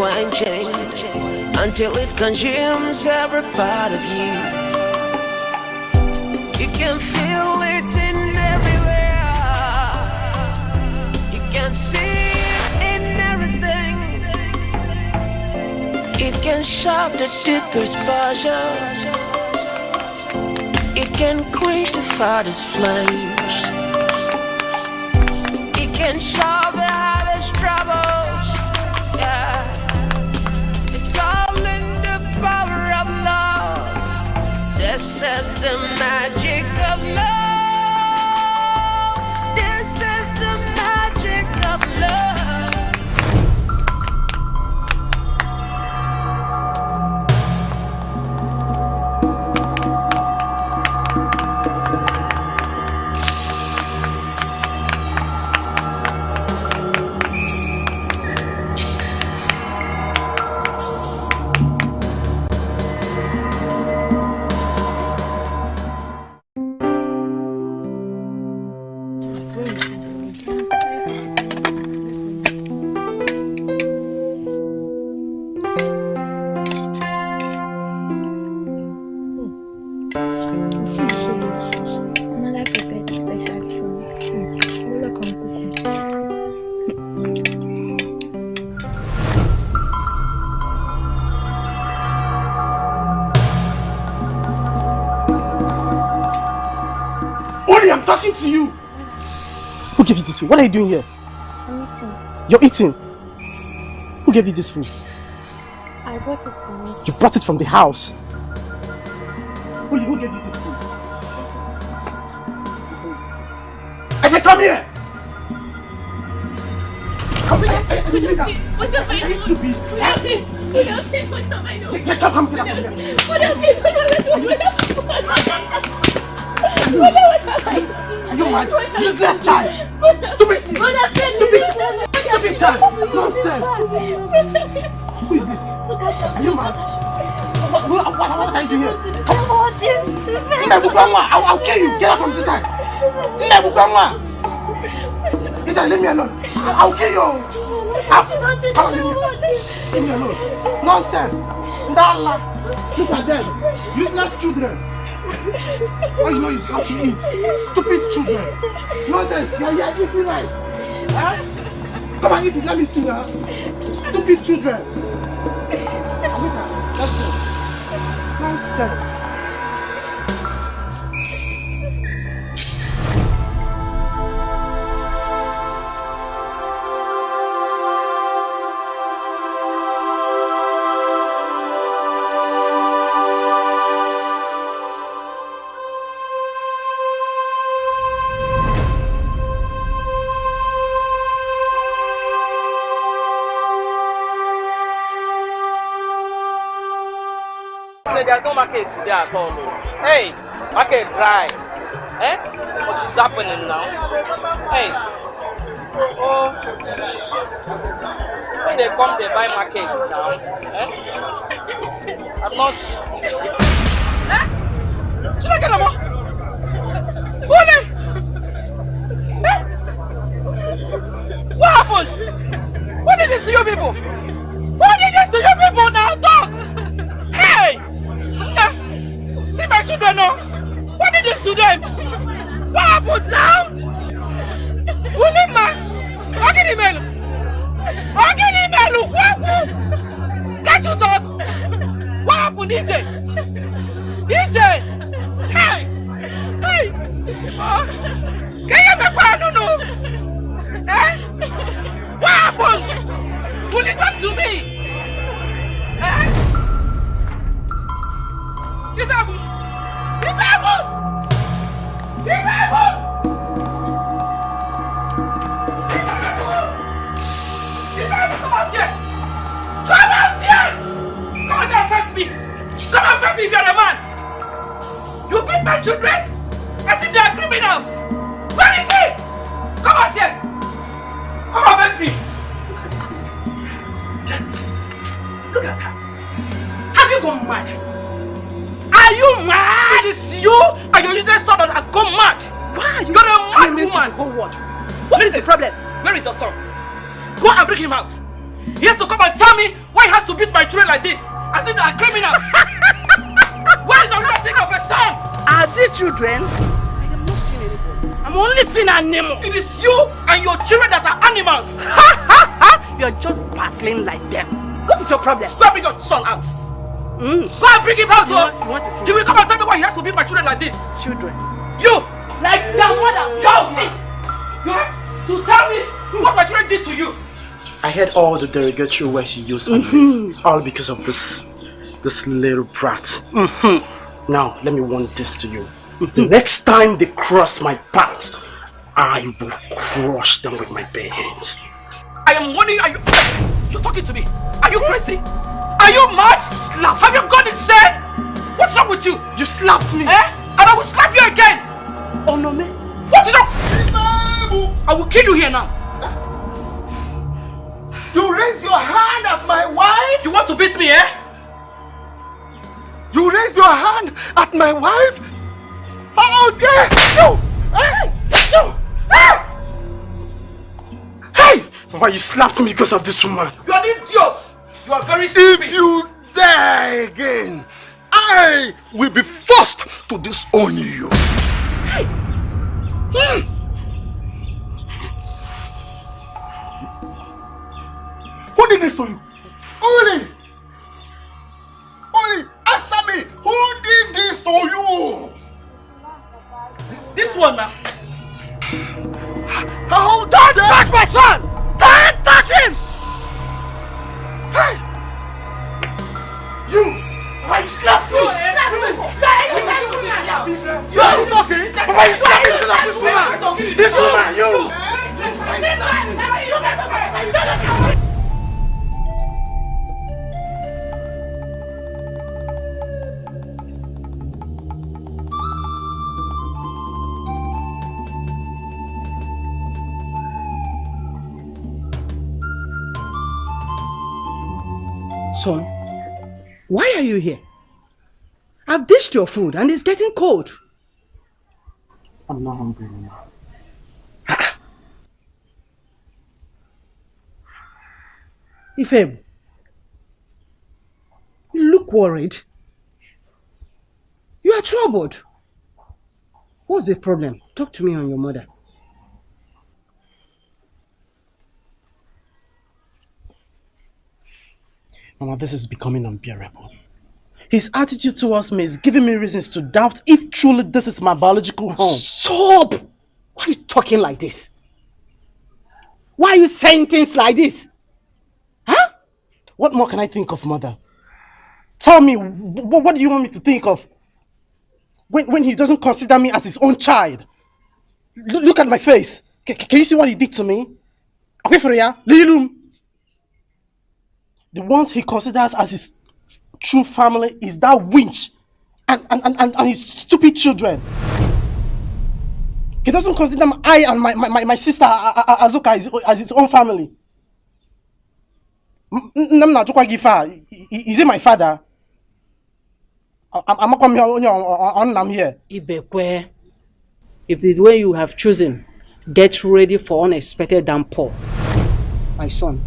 quenching until it consumes every part of you. You can feel it in everywhere, you can see it in everything. It can shock the deepest passions, it can quench the farthest flames. It can solve talking to you. Who gave you this food? What are you doing here? I'm eating. You're eating. Who gave you this food? I brought it for me. You brought it from the house. Gave you this food? I said, come here. Come here. Are you doing that? What have I Are you stupid? What have I What have I What have I done? Get- get- Come, here. What have I What have I? What have I done? Are you mad? Useless child. Stupid. Stupid. Stupid child. Nonsense. Who is this? Are you mad? What, what, what, what are you doing here? Mbebukwanwa, I'll, I'll kill you. Get out from this side. Mbebukwanwa. Get out, leave me alone. I'll, I'll kill you. I'll, come on, leave me, leave me alone. Nonsense. Ndala. Look at them. Useless children. All you know is how to eat. Stupid children. Nonsense. You're here eating rice. Huh? Come and eat it. Let me see now. Stupid children. Nonsense. Market today at all. Hey, market dry. Eh? What is happening now? Hey. Oh. When they come, they buy markets now. Eh? I'm not. Eh? Should I get them all? Eh? What happened? What did this to you people? What did this to you people now? See my children now! What did this to them? What happened now? Ulima! Ogini melu! Ogini melu! you? What? Can't you talk? What happened, EJ? EJ! Hey! Hey! Uh, can you make one? No, no. Eh? Problem? Go and bring your son out. Mm. Go and bring him out. You oh. want, you want to see He will come and tell me why he has to beat my children like this. children? You, like your mother, you, you have to tell me what my children did to you. I heard all the derogatory words you used on me. Mm-hmm. All because of this this little brat. Mm-hmm. Now, let me warn this to you. Mm-hmm. The next time they cross my path, I will crush them with my bare hands. I am warning you. You're talking to me. Are you crazy? Are you mad? You slap. Have you gone insane? What's wrong with you? You slapped me! Eh? And I will slap you again. Oh no, man. What is wrong? I will kill you here now. You raise your hand at my wife? You want to beat me, eh? You raise your hand at my wife? How dare you! Hey! You! Hey! Why you slapped me because of this woman? You are an idiot. You are very stupid. If you dare again, I will be forced to disown you. Who did this to you? Only! Only! Answer me! Who did this to you? This one now. How dare touch my son! Touch him! Hey! You! Why you slapped me? You are talking? Why you slapping of this woman? This woman, you! Son, why are you here? I've dished your food and it's getting cold. I'm not hungry anymore. Ah. Ifem, you look worried. You are troubled. What's the problem? Talk to me on your mother. Mama, this is becoming unbearable. His attitude towards me is giving me reasons to doubt if truly this is my biological home. Stop! Why are you talking like this? Why are you saying things like this? Huh? What more can I think of, mother? Tell me, wh- wh- what do you want me to think of? When, when he doesn't consider me as his own child. L- look at my face. C- can you see what he did to me? Okay, Akwefreya, Lilum. The ones he considers as his true family is that winch and, and, and, and, his stupid children. He doesn't consider I and my, my, my, sister Azuka as, as his own family. Is he my father A- a- amakwa m ihe onye ọ- ọ- ọ nna m here if this way you have chosen, get ready for unexpected downpour. My son,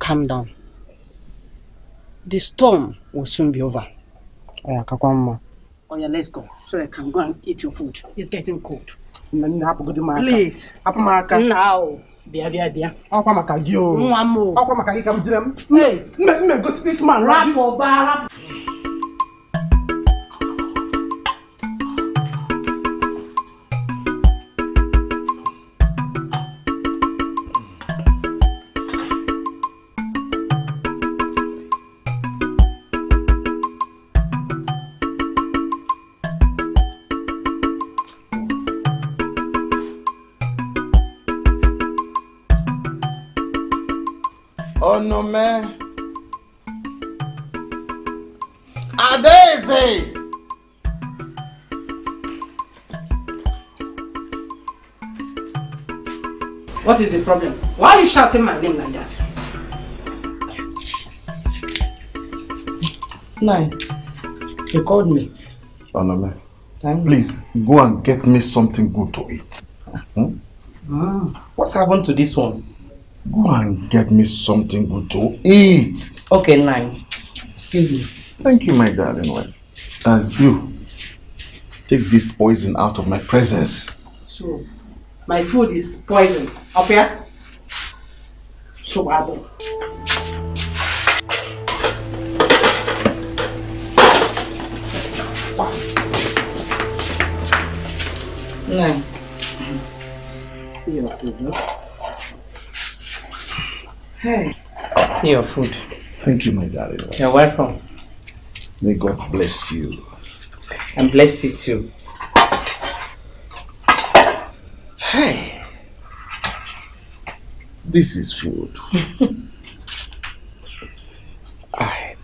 calm down. The storm will soon be over. Mma Oh yeah, let's go so I can go and eat your food. It's getting cold. nne nne Please. Now. Bịa bịa bịa. Ọkwa maka gị o. Nwa m o. Ọkwa maka gị ka m jire m. Gosi this man. Rapụ ba rapụ. Ọ̀nà mẹ́. What is the problem? Why are you shouting my name like that? Nine. You called me. ọ̀nà mẹ́. Thank Please go and get me something good to eat. Hmm? Mm. What happened to this one? Go and get me something good to eat. Okay, nine. Excuse me. Thank you, my darling wife. And you, take this poison out of my presence. So, my food is poison. Up here? So bad. Nine. See your food, no? Hey. See your food. Thank you, my darling wife. You're welcome. May God bless you. And bless you too. Hey, this is food. I.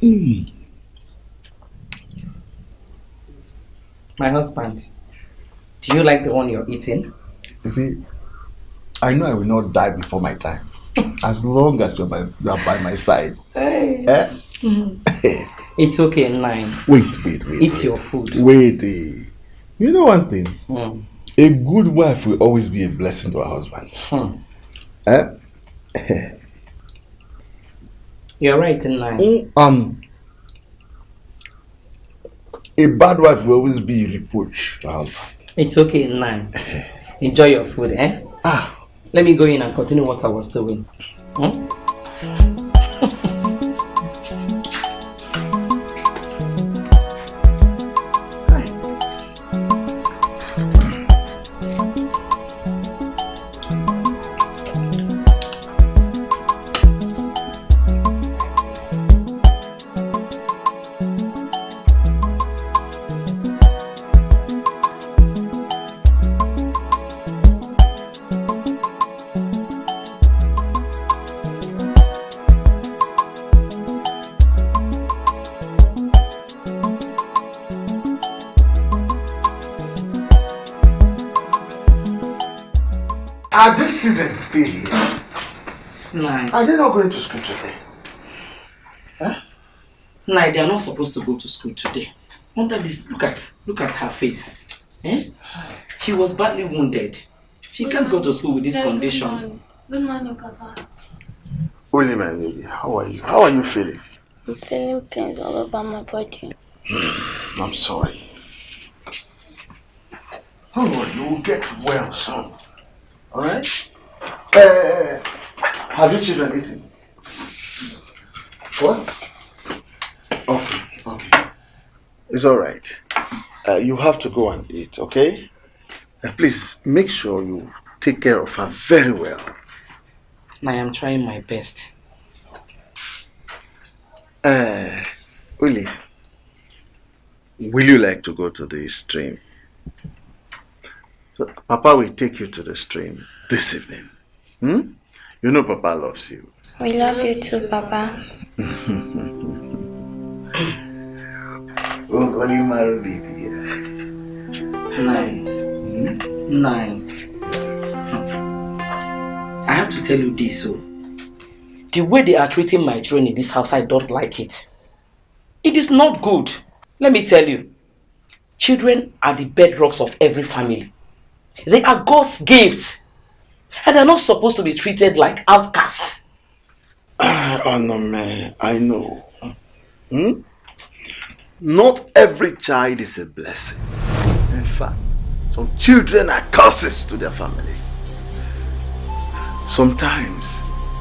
Mm. My husband, do you like the one you're eating? You see, I know I will not die before my time, as long as you are by, you are by my side. Hey. Eh? It's okay, nine. Wait, wait, wait. Eat wait. your food. Wait. eh. You know one thing? Mm. A good wife will always be a blessing to her husband. Hmm. Eh? You're right, nine. Mm, Um, a bad wife will always be a reproach to her husband. It's okay, nine. Enjoy your food, eh? Ah. Let me go in and continue what I was doing. Hmm? Are they not going to school today? Nine, they are not supposed to go to school today. Under this, look at, look at her face. Eh? She was badly wounded. She can't go to school with this condition. Good morning, Papa. Holy my lady, how are you? How are you feeling? I'm feeling pains all over my body. I'm sorry. Don't you will get well soon. Alright? Uh, have you children eaten? What? Okay, okay. It's alright. Uh, you have to go and eat, okay? Uh, please make sure you take care of her very well. I am trying my best. Uh, Willie, will you like to go to the stream? So, Papa will take you to the stream this evening. Hmm? You know Papa loves you. We love you too, Papa. Oh, only my baby. Nine. Nine. I have to tell you this, so the way they are treating my children in this house, I don't like it. It is not good. Let me tell you. Children are the bedrocks of every family. They are God's gifts. And they're not supposed to be treated like outcasts. Oh no, man, I know. Hmm? Not every child is a blessing. In fact, some children are curses to their family. Sometimes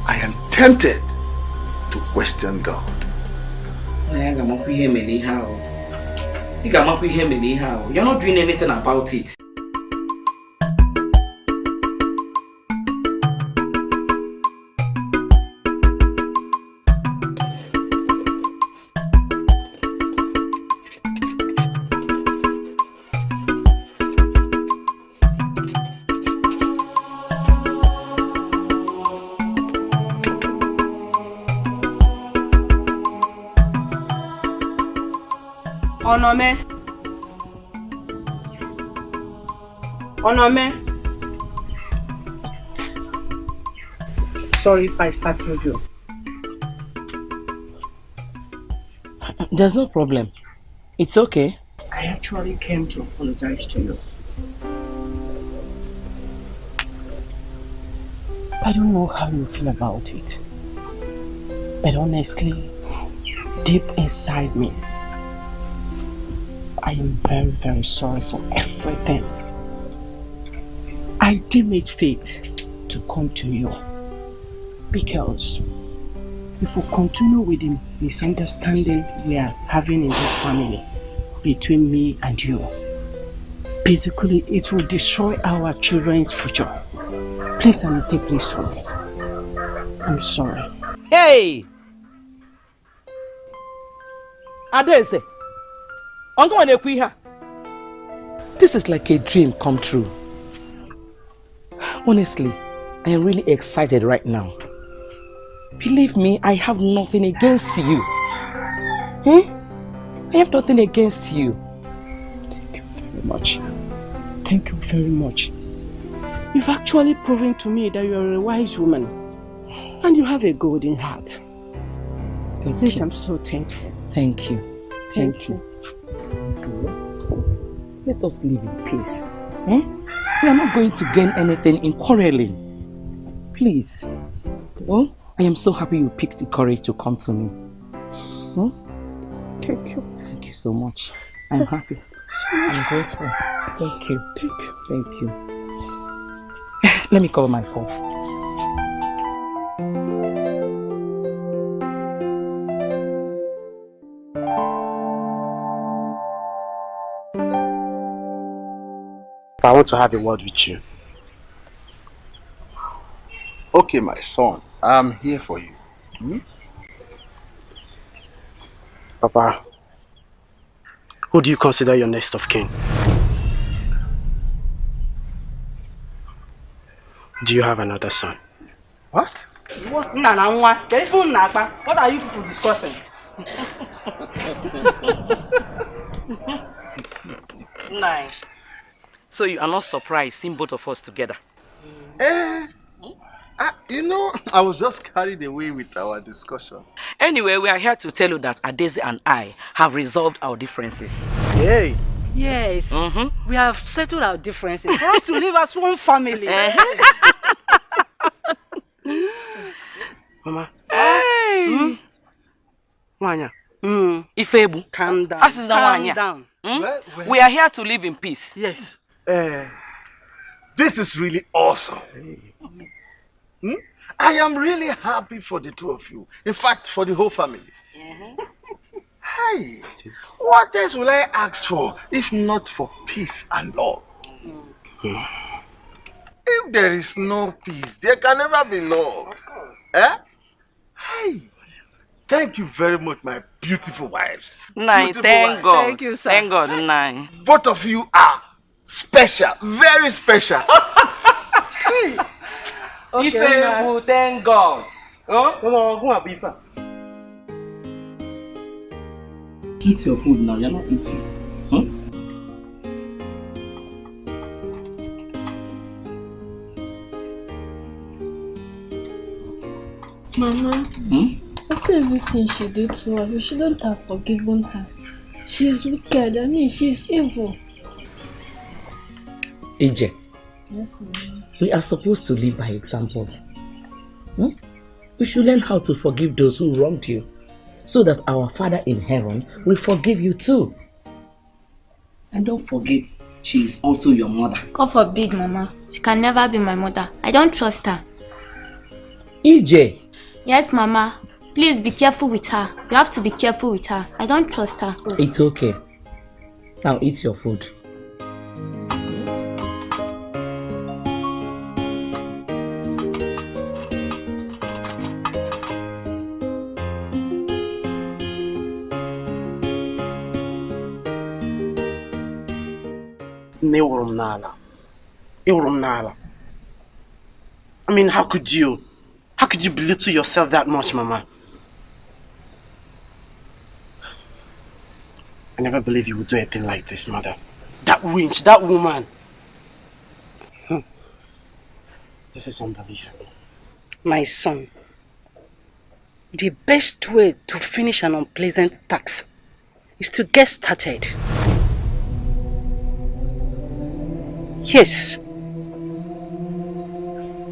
I am tempted to question God. You're not doing anything about it. Onome. Onome. Sorry if I startled you. There's no problem. It's okay. I actually came to apologize to you. I don't know how you feel about it. But honestly, deep inside me, I am very, very sorry for everything. I deem it fit to come to you because if we continue with the misunderstanding we are having in this family between me and you, basically it will destroy our children's future. Please, I'm deeply sorry. I'm sorry. Hey! Adeze! This is like a dream come true. Honestly, I am really excited right now. Believe me, I have nothing against you. Hmm? I have nothing against you. Thank you very much. Thank you very much. You've actually proven to me that you're a wise woman. And you have a golden heart. Thank Please, you. I'm so thankful. Thank you. Thank, Thank you. Let us live in peace. Eh? We are not going to gain anything in quarreling. Please. Oh, I am so happy you picked the courage to come to me. Hmm? Thank you. Thank you so much. I'm happy. I'm grateful. Thank you. Thank you. Thank you. Let me cover my faults. I want to have a word with you. Okay, my son, I'm here for you. Hmm? Papa, who do you consider your next of kin? Do you have another son? What? What? Nana, what? What are you people discussing? Nine. So you are not surprised seeing both of us together? Eh, ah, you know, I was just carried away with our discussion. Anyway, we are here to tell you that Adeze and I have resolved our differences. Hey! Yes. Mm-hmm. We have settled our differences for us to live as one family. Mama, Hey! Wanya, Mm. Ifebu. Calm down. As is the Calm one, down. Hmm? Well, well. We are here to live in peace. yes. Eh, this is really awesome. Hmm? I am really happy for the two of you. In fact, for the whole family. Hey, what else will I ask for if not for peace and love? If there is no peace, there can never be love. Eh? Hey, thank you very much, my beautiful wives. Nine, Beautiful thank wives. God. Thank you, sir. Thank God, nine. Both of you are special, very special. hey. Ifebu, thank God. Oh? Mama, who are Bifa? Eat your food now, you're not eating. Huh? Mama, Hmm? after everything she did to us, we shouldn't have forgiven her. She's wicked. I mean, she's evil. EJ, Yes, Mama. we are supposed to live by examples. Hmm? We should learn how to forgive those who wronged you, so that our Father in heaven will forgive you too. And don't forget, she is also your mother. God forbid, Mama. She can never be my mother. I don't trust her. EJ. Yes, Mama. Please be careful with her. You have to be careful with her. I don't trust her. It's okay. Now eat your food. M n'ala. M n'ala. I mean, how could you? How could you belittle yourself that much, Mama? I never believed you would do anything like this, Mother. That winch, that woman. Hmm. This is unbelievable. My son, the best way to finish an unpleasant task is to get started. Yes.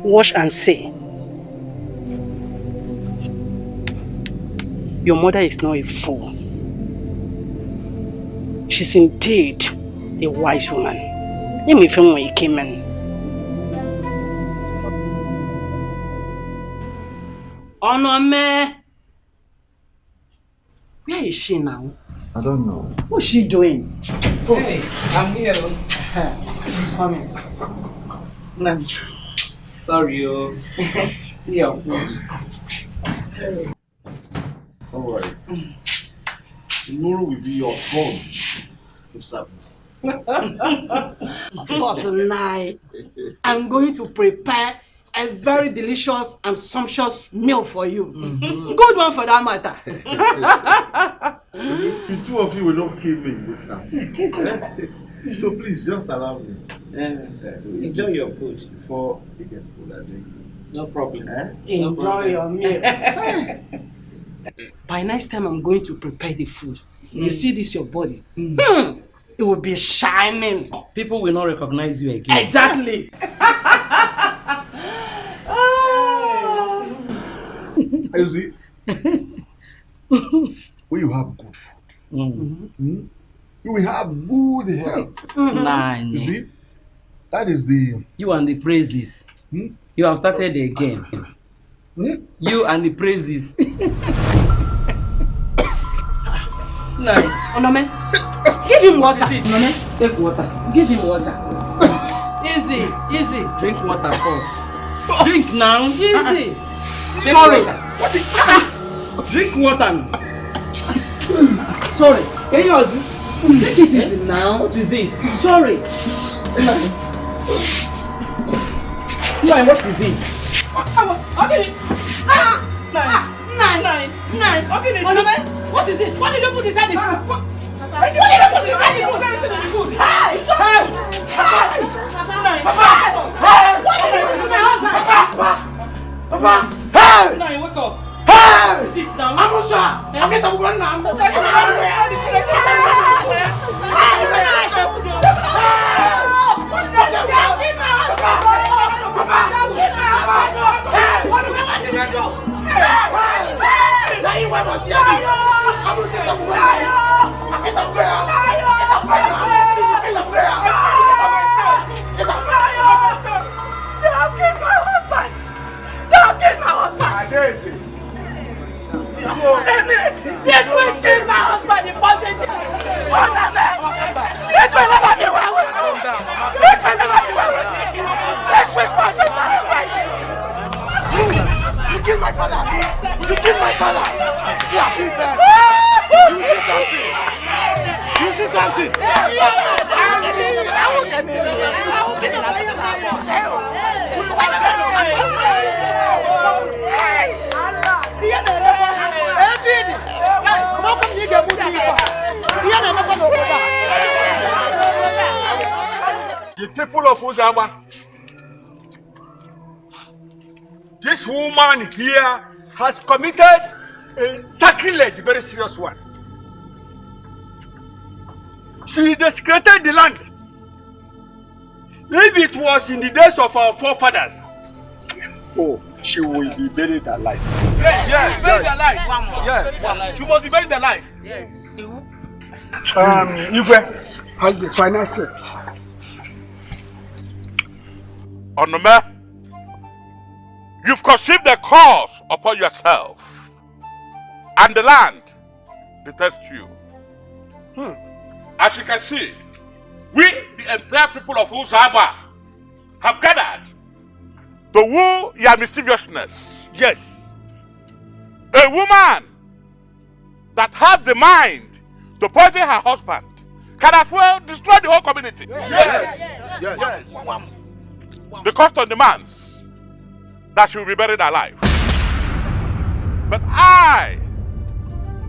Wash and say. Your mother is not a fool. She's indeed a wise woman. Let me film when you came in. Onome! Where is she now? I don't know. What's she doing? Hey, I'm here. Oh. She's coming. No. Sorry, oh. yeah. Don't. Tomorrow will be your turn to serve. of course, Nai. I'm going to prepare a very delicious and sumptuous meal for you. Mm-hmm. Good one for that matter. the two of you will not kill me in this house. so please just allow me. Uh, to enjoy your food. Before it gets cold, I think. No problem. Eh? Enjoy your meal. By next time, I'm going to prepare the food. You see this, your body. Hmm. It will be shining. People will not recognize you again. Exactly. You see, when you have good food, Mm. You will have good health. Nine. You see, that is the. You and the praises. Hmm? You have started again. Hmm? You and the praises. Nine. Onome, give him water. Nane, take water. Give him water. Easy, easy. Drink water first. Drink now. Easy. Take Sorry. water. What is. Drink water. Sorry. Can you use it? Take it easy now. What is it? Sorry. Nine, what is it? Okay. Ah! Nine. Nine. Nine. Nine. Okay, what is it? What did you put inside the food? What, did you put inside the food? Hey! Hey! Hey! Nine. Papa! Hey! What did you do to my husband? Papa! Papa! Hey! Nine, wake up. Hey! Sit down. Amusa! I'll get the one now. Yes, we killed my husband in positive. What a man! Let me never be one with you. Let me never be one with you. Let's wait for some You killed my father! You killed my father! Yeah, people! You see something? You see something? The people of Uzama, this woman here has committed a sacrilege, very serious one. She desecrated the land. If it was in the days of our forefathers, oh, she will be buried alive. Yes, yes, buried yes. alive. Yes. She must be buried alive. Yes. You. Um, Ife has the final say. Onome, you've conceived the curse upon yourself, and the land detests you. Hmm. As you can see, we, the entire people of Uzaba, have gathered to woo your mischievousness. Yes. A woman that has the mind to poison her husband can as well destroy the whole community. Yes. Yes. yes. yes. The custom demands that she will be buried alive. But I,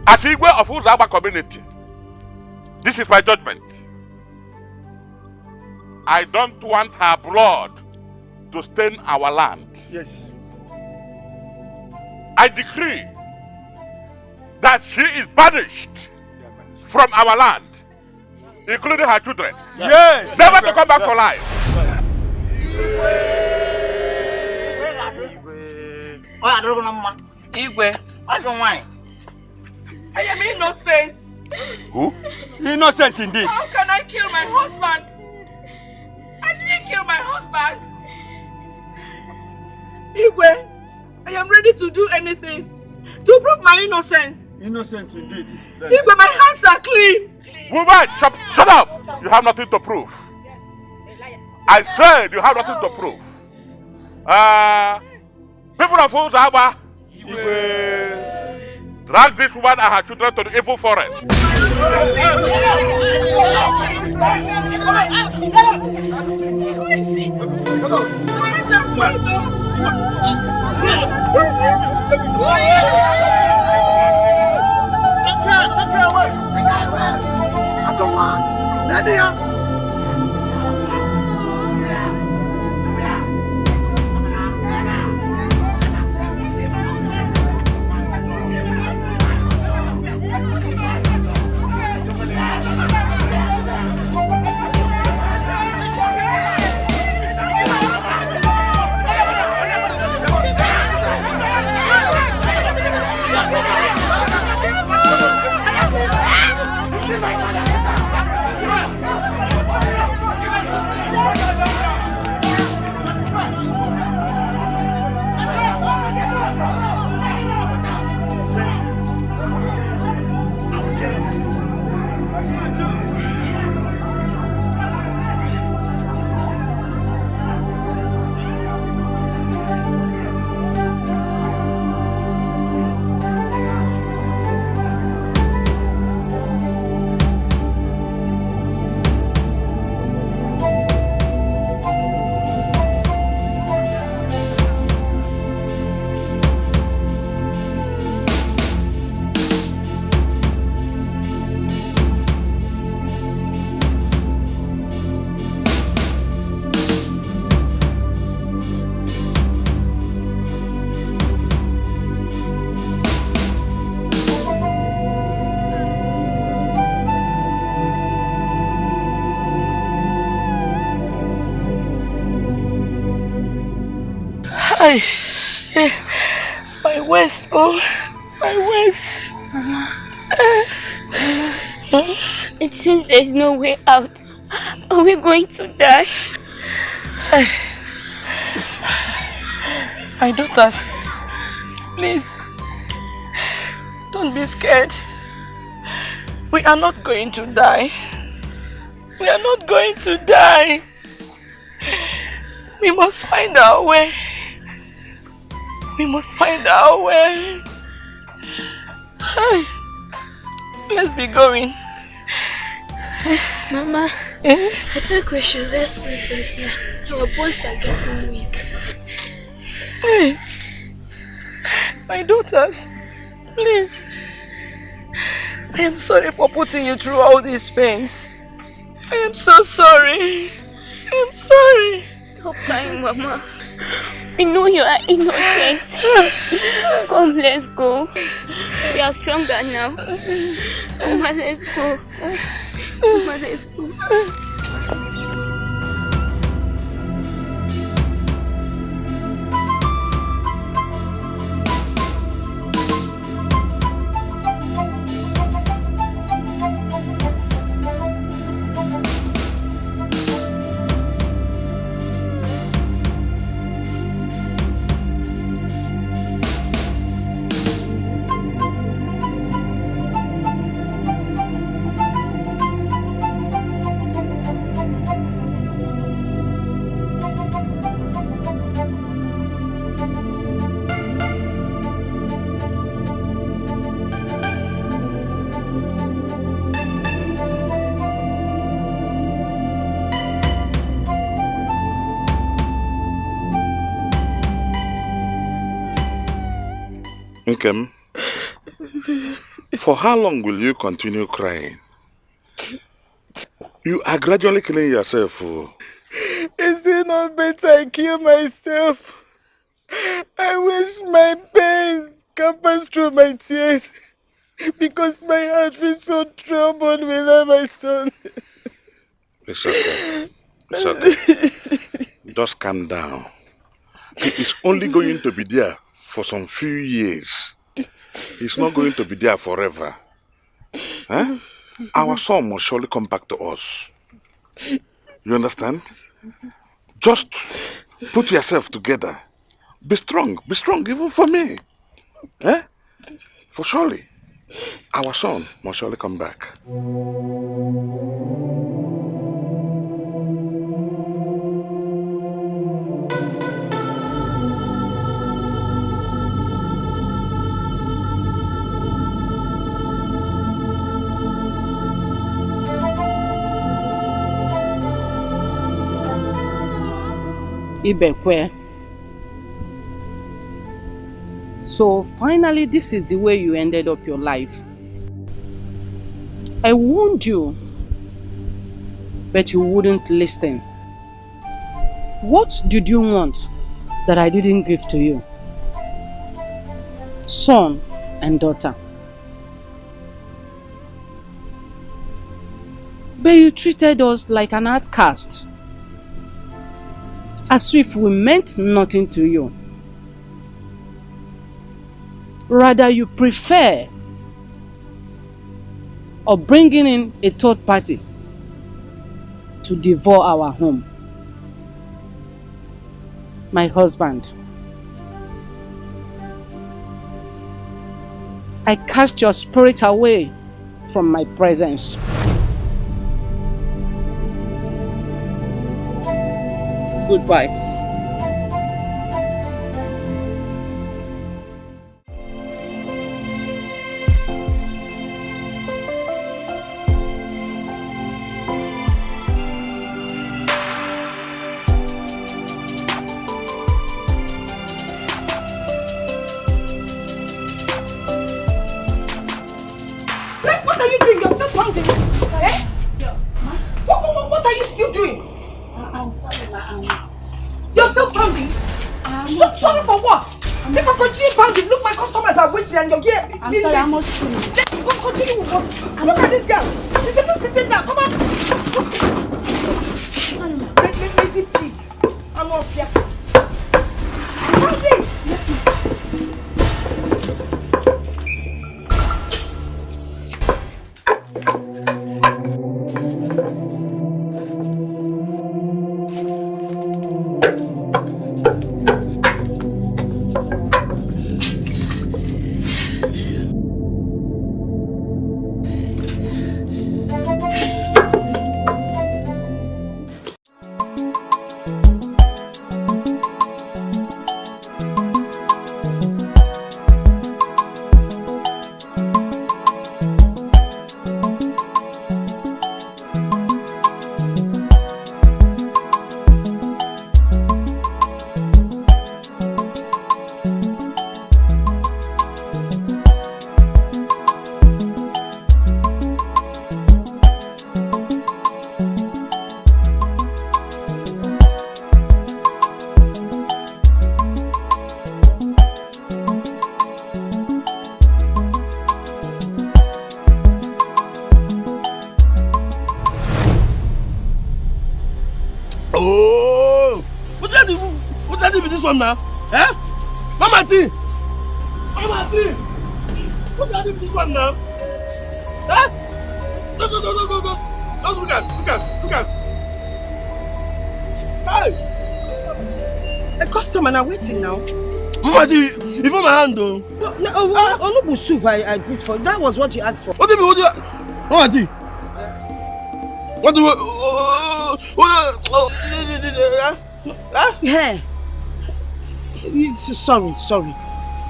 as Igwe of Uzaba community, this is my judgment. I don't want her blood to stain our land. Yes. I decree that she is banished from our land, including her children. Yes. Never to come back for life. Igwe. I am innocent. Who? Innocent indeed. How can I kill my husband? I didn't kill my husband. Igwe, I am ready to do anything to prove my innocence. Innocent indeed. Igwe, my hands are clean. Woman, shut, shut up! You have nothing to prove. I said you have nothing to prove. Uh, people of Uzaba, drag this woman and her children to the evil forest. Take care, take care away. Take care away. Atoma, Nadia. Ay, oh, my waist. It seems there's no way out. Are we going to die? My daughters, please, don't be scared. We are not going to die. We are not going to die. We must find our way. We must find our way. Let's be going. Mama, Eh? I think we should let settle here. Our bones are getting weak. Hey, my daughters, please. I am sorry for putting you through all these pains. I am so sorry. I am sorry. Stop crying, Mama. We know you are innocent. Come, let's go. We are stronger now. Mama, let's go. Mama, let's go. Nkem, for how long will you continue crying? You are gradually killing yourself. Oh. Is it not better I kill myself? I wish my pains can pass through my tears because my heart feels so troubled without my son. It's okay. It's okay. Just calm down. He is only going to be there for some few years. He's not going to be there forever. Huh? Our son must surely come back to us. You understand? Just put yourself together. Be strong. Be strong even for me. Eh? For surely. Our son must surely come back. Ibekwe. So finally, this is the way you ended up your life. I warned you, but you wouldn't listen. What did you want that I didn't give to you? Son and daughter. But you treated us like an outcast as if we meant nothing to you. Rather, you prefer or bringing in a third party to devour our home. My husband. I cast your spirit away from my presence. Goodbye. Soup I, I booked for. That was what you asked for. What do you mean? What do you... Mama T! What do you... Oh, oh, oh, oh, Yeah. You- so- Sorry, sorry.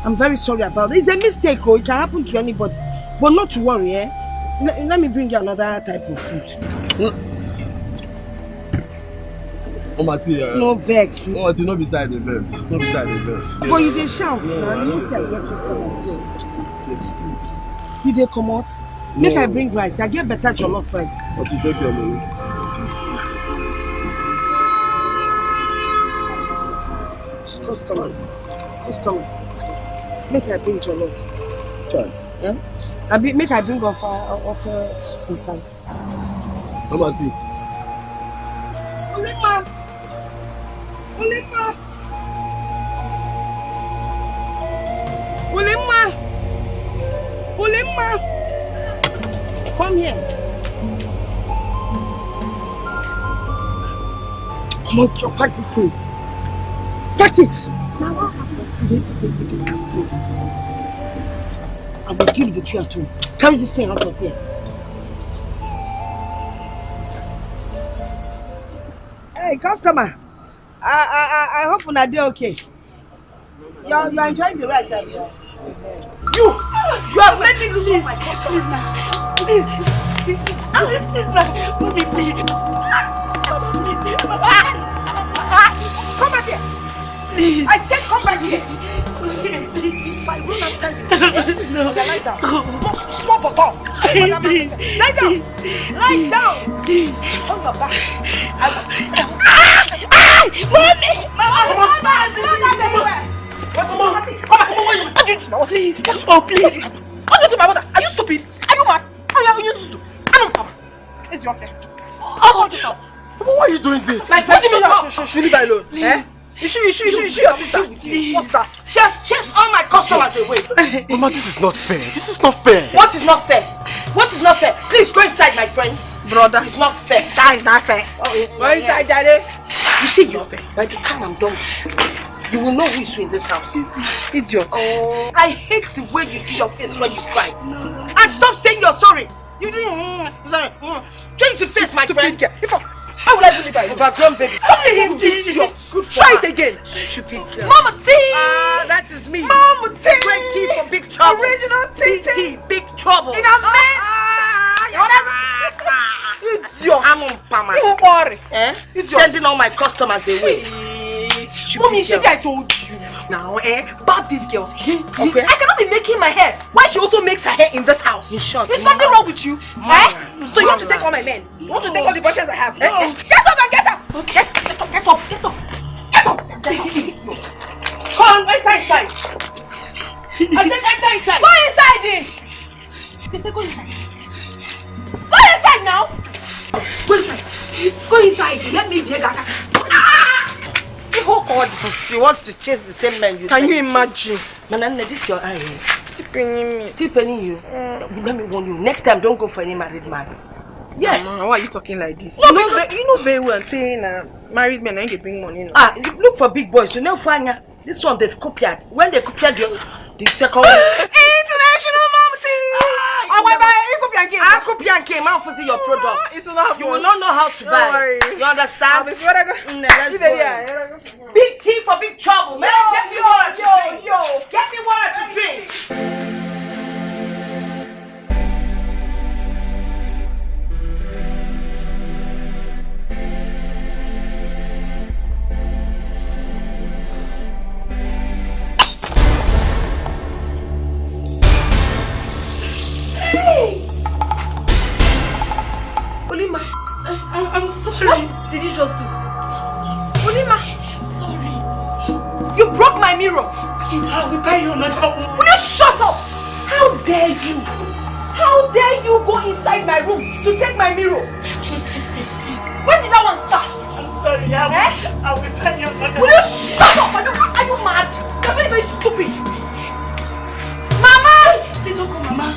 I'm very sorry about it. It's a mistake, oh. It can happen to anybody. But not to worry, eh? Let, let me bring you another type of food. Oh, T, uh, No vex. Oh, T, no beside the verse. No beside the verse. But you dey shout now. You know say I get customer say. You dey comot? Make No. I bring rice. I get better jollof rice. But you take your money. Customer. Customer. Make I bring jollof. Try. Eh? I be, make I bring offer offer inside. Mama T. Olima. Come on, you pack these things. Pack it. I will deal with you at home. Carry this thing out of here. Hey, customer. I I I, I hope una dey okay. You're you're enjoying the rice, are you? You you have made me lose my customers. Please, please, mommy, please. Come I said come back here. My room after you. No. Okay, lie down. Small, small for talk. Lie down. Lie down. Turn your back. I will. Mommy! Mama! What is happening? Come back. What are you doing? What Please. Oh, please. What you do my mother? Are you stupid? Are you mad? Are you you to? I don't come. It's your. I'll sort it. Why are you doing this? My friend, leave her alone. Eh? You should, you should, you should, you should have deal with you. What's that? She has chased all my customers away. Mama, this is not fair. This is not fair. What is not fair? What is not fair? Please go inside, my friend. Brother. It's not fair. That is not fair. Oh, yeah, Go inside, Daddy. You see, you're fair. By the time I'm done with you, you will know who is in this house. Idiot. Oh, I hate the way you do your face when you cry. And stop saying you're sorry. You didn't. Mm, mm, mm. Change the face, my friend. If I, how will I believe I overgrown baby? Hey, Idiot. Good Try it again. Stupid girl. Mama T. Ah, that is me. Mama T. Great T for big trouble. Original T. Big T, big trouble. In a man. Idiot. I'm on Pama. You worry. Eh? Sending all my customers away. Mommy, she I told you. Now, eh, bab these girls. Okay. I cannot be making my hair. Why she also makes her hair in this house? In short, Is something wrong with you? Eh? So you want to take all my men? You want to take all the boyfriends I have? Eh? Eh? Get up and get up! Okay. Get up, get up, get up. Get up. Come on, enter inside. I said enter inside. Go inside then. They say go inside. Go inside now. Go inside. Go inside. Let me hear Gaga. Ah! Oh God, she wants to chase the same man you Can you imagine? Manana, this your eye. eh? Still penning me. Still penning you. Let me warn you. Next time, don't go for any married man. Yes. Mama, why are you talking like this? No, you, know, because- you know very well saying uh, married men ain't they bring money. No? Ah, look for big boys. You know, Fanya. This one they've copied. When they copied the, the second one. International mom game. I copy and came out for see your products. It's not You will not know how to buy. worry. You understand? Be sure I go. Mm, let's go. Big T for big trouble. Man, Yo, get me yo, water to yo, drink. yo. Get me water to drink. Olima, I, I'm sorry. What did you just do? Olima, sorry. You broke my mirror. Please, I will buy you another one. Will you shut up? How dare you? How dare you go inside my room to take my mirror? When did that one start? I'm sorry. I will, eh? I will buy you another Will you shut up? Are you, are you mad? You're very, very stupid.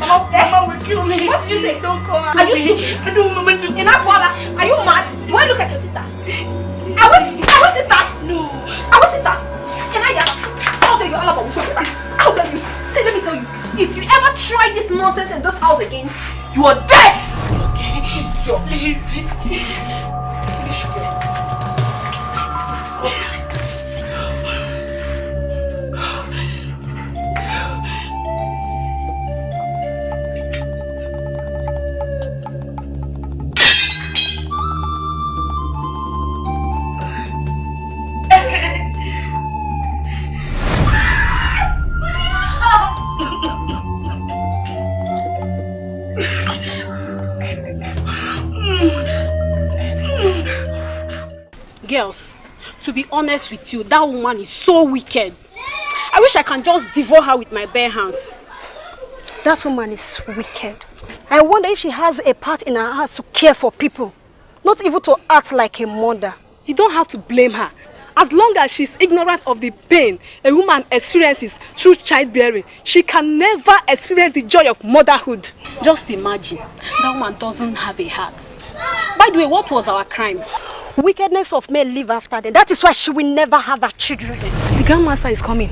Mama. Eh? Mama will kill me. What did you say? Don't call her. Are you stupid? I don't want to In Abuela, are you mad? Do I look like your sister? Are we, are we sisters? No. Are we sisters? Can I yell? How dare you all about? How dare you? See, let me tell you. If you ever try this nonsense in this house again, you are dead! Okay. So, please. Honest with you, that woman is so wicked. I wish I can just devour her with my bare hands. That woman is wicked. I wonder if she has a part in her heart to care for people, not even to act like a mother. You don't have to blame her. As long as she's ignorant of the pain a woman experiences through childbearing, she can never experience the joy of motherhood. Just imagine, that woman doesn't have a heart. By the way, what was our crime? Wickedness of men live after them. That is why she will never have her children. The grandmaster is coming.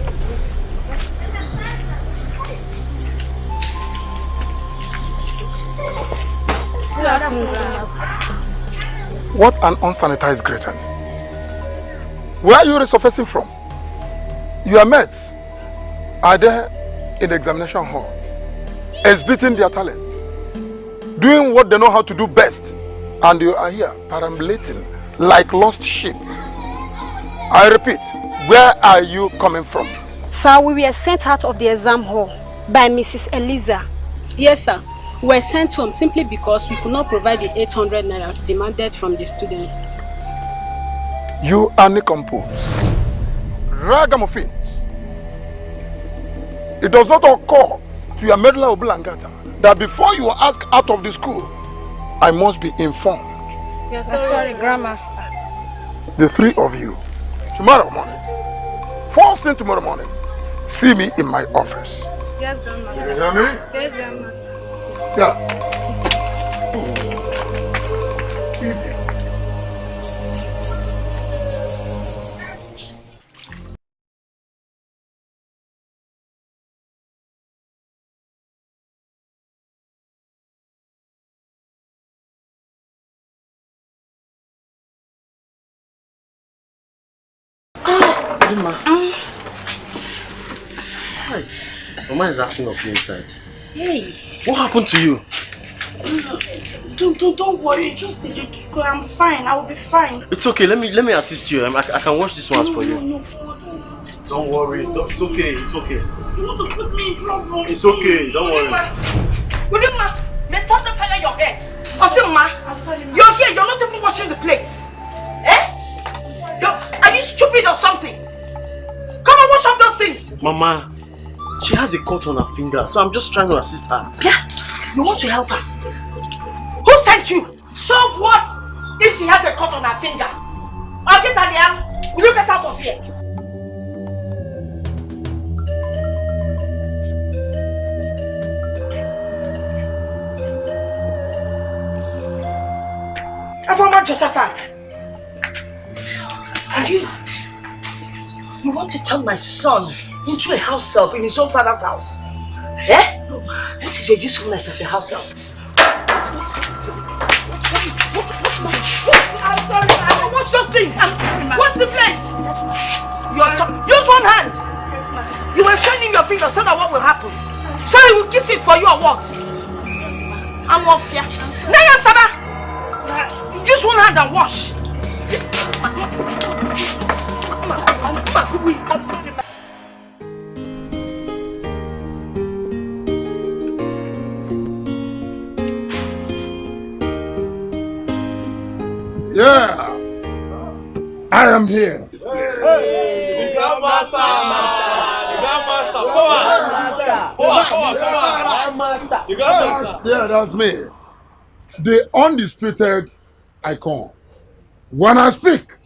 What an unsanitized greeting. Where are you resurfacing from? Your mates are there in the examination hall, exhibiting their talents, doing what they know how to do best, and you are here perambulating like lost sheep. I repeat, where are you coming from? Sir, we were sent out of the exam hall by Mrs. Eliza. Yes, sir. We were sent home simply because we could not provide the 800 naira demanded from the students. You are nincompoos, ragamuffins. It does not occur to your medulla oblongata that before you are asked out of the school, I must be informed. Yes, sorry, sorry Grandmaster. The three of you, tomorrow morning, first thing tomorrow morning, see me in my office. Yes, Grandmaster. You hear me? Yes, Grandmaster. Yeah. Emma. Hi. Mama is asking of you inside. Hey. What happened to you? Don't, don't, don't worry. Just a little. I'm fine. I will be fine. It's okay. Let me let me assist you. I, I can wash these ones for you. No, no, Don't worry. Don't, it's okay. It's okay. You want to put me in trouble. It's okay. Don't worry. Udima, may thunder fire your head. Osima, I'm sorry, you're here. You're not even washing the plates. Eh? You're, are you stupid or something? Come and wash up those things. Mama, she has a cut on her finger, so I'm just trying to assist her. Yeah, you want to help her? Who sent you? So what if she has a cut on her finger? Okay, Daniel, will you get out of here? Avoma Josephat. And you, you want to turn my son into a house help in his own father's house? Eh? What is your usefulness as a house help? I'm sorry, ma'am. Watch those things. Watch the plates. Your son, use one hand. You were shining your finger so that what will happen? So he will kiss it for you or what? I'm off here. Naya Saba! Use one hand and wash. I'm sorry. Yeah. I am here. Hey, the grandmaster. The grandmaster. Power. Power, power, power. The grandmaster. Yeah, that's me. The undisputed icon. When I speak,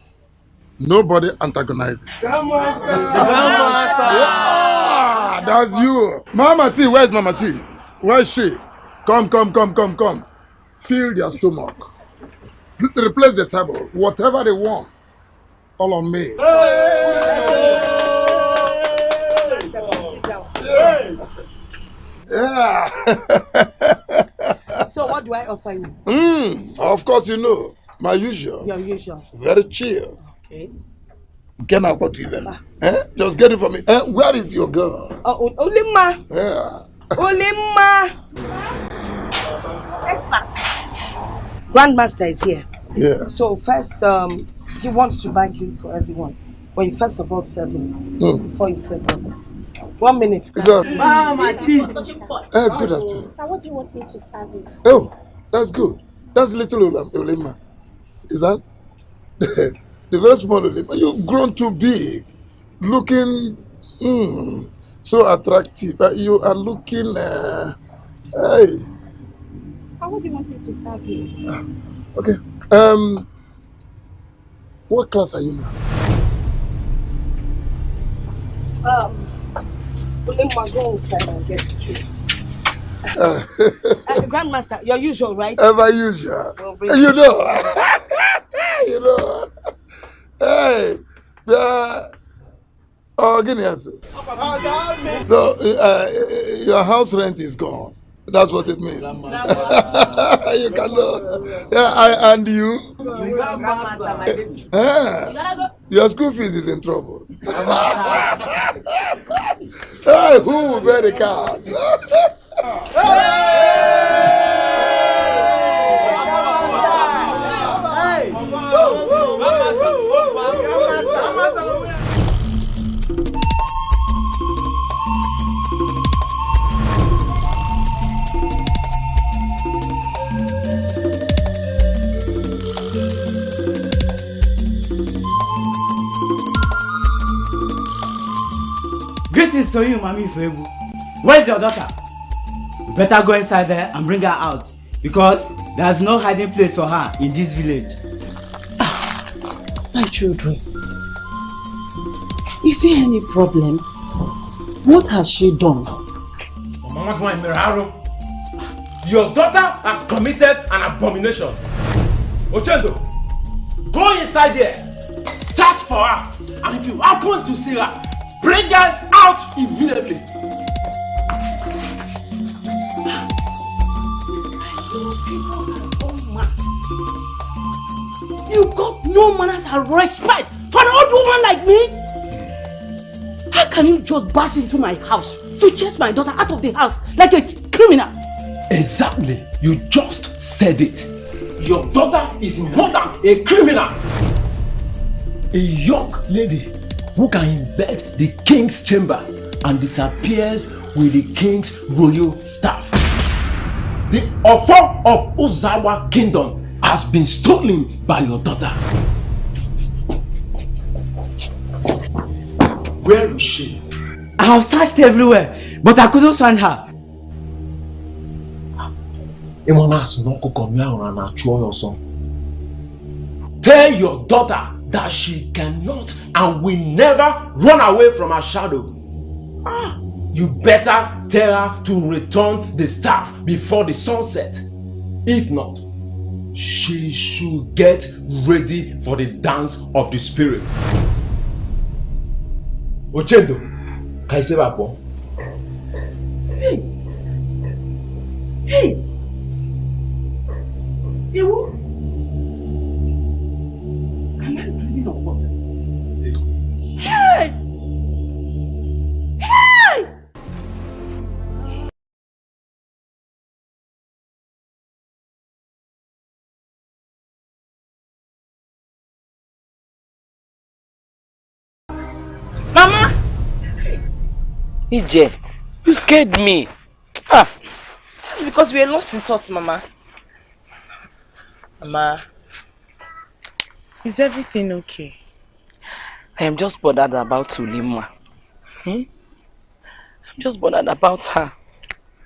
nobody antagonizes. Grandmaster. The grandmaster. Yeah, that's you. Mama T, where's Mama T? Where's she? Come, come, come, come, come. Fill their stomach. Replace the table. Whatever they want. All on me. Yeah. So what do I offer you? Mm, of course you know. My usual. Your usual. Very chill. Okay. Get out what even. Eh? Just get it for me. Eh? Where is your girl? Oh, O- Olima. Yeah. Olima. Yes, ma'am. Grandmaster is here. Yeah. So first, um, he wants to buy drinks for everyone. But you first of all serve him Mm. before you serve others. One minute. Sir. Mama, tea. Eh, good afternoon. Sir, what do you want me to serve you? Oh, that's good. That's little Olam- Olema. Is that? the very small Olima. You've grown too big, looking mm, so attractive. Uh, you are looking. Uh, hey. So what do you want me to serve you? Okay. Um. What class are you now? Um, Olima, go inside and get the drinks. Uh, Uh, Grandmaster, your usual, right? ever usual. Well, You know. you know. Hey. Uh, oh, give me answer. So, uh, your house rent is gone. That's what it means. you can know. Yeah, I, and you? Ah, your school fees is in trouble. hey, who will bear the card? Greetings to you, Mami Febu. Where's your daughter? You better go inside there and bring her out because there's no hiding place for her in this village. Ah, my children, is there any problem? What has she done? Mama Gwan your daughter has committed an abomination. Ochendo, go inside there, search for her, and if you happen to see her, bring her out immediately. You got no manners and respect for an old woman like me? How can you just bash into my house to chase my daughter out of the house like a criminal? Exactly, you just said it. Your daughter is more than a criminal. A young lady who can invade the king's chamber and disappears with the king's royal staff. The offer of Ozawa kingdom has been stolen by your daughter. Where is she? I have searched everywhere, but I couldn't find her. Ịma na-asị na ọkụkọ mmiri ahụ na na-achụ ya. Tell your daughter that she cannot and will never run away from her shadow. Ah, you better tell her to return the staff before the sunset. If not, she should get ready for the dance of the spirit. Ochendo, ị sebe abụọ. Hey! Hey! Ewu! Ije, you scared me. Ah, That's because we are lost in thoughts, Mama. Mama. Is everything okay? I am just bothered about Ulima. Hmm? I'm just bothered about her.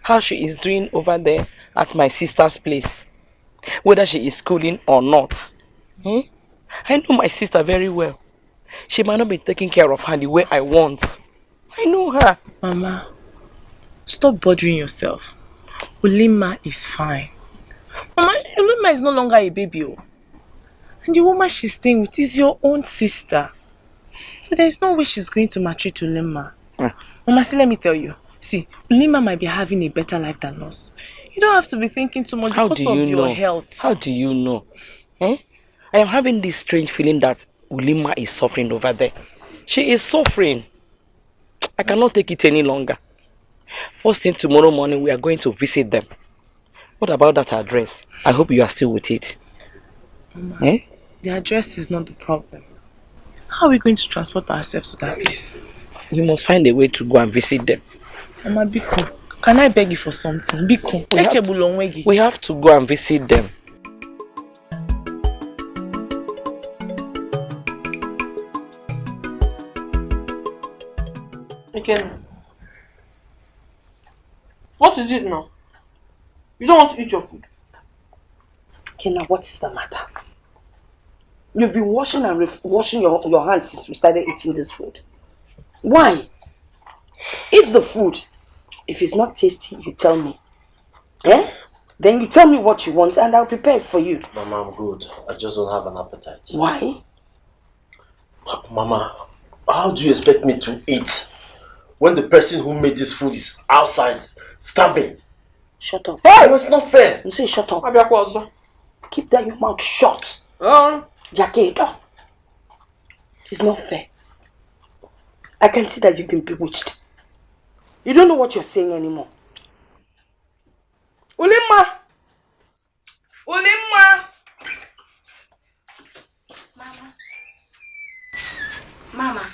How she is doing over there at my sister's place. Whether she is schooling or not. Hmm? I know my sister very well. She might not be taking care of her the way I want. I know her. Mama, stop bothering yourself. Ulima is fine. Mama, Ulima is no longer a baby. oh. And the woman she's staying with is your own sister. So there's no way she's going to maltreat Ulima. Mama, see, let me tell you. See, Ulima might be having a better life than us. You don't have to be thinking too much How because do of you your know? health. How do you know? Eh? I am having this strange feeling that Ulima is suffering over there. She is suffering. I cannot take it any longer. First thing tomorrow morning, we are going to visit them. What about that address? I hope you are still with it. Mama, Eh? the address is not the problem. How are we going to transport ourselves to that place? You must find a way to go and visit them. Mama, Biko, can I beg you for something? Biko, We have, onwegi. we have to go and visit them. Again. What is it now? You don't want to eat your food. Kena, what is the matter? You've been washing and washing your, your hands since we started eating this food. Why? Eat the food. If it's not tasty, you tell me. Eh? Then you tell me what you want and I'll prepare it for you. Mama, I'm good. I just don't have an appetite. Why? Mama, how do you expect me to eat when the person who made this food is outside starving? Shut up. Hey, it's not fair. You say shut up. Abiakwazo. Keep that your mouth shut. Uh. Jakedo. It's not fair. I can see that you've been bewitched. You don't know what you're saying anymore. Ulima! Ulima! Mama. Mama.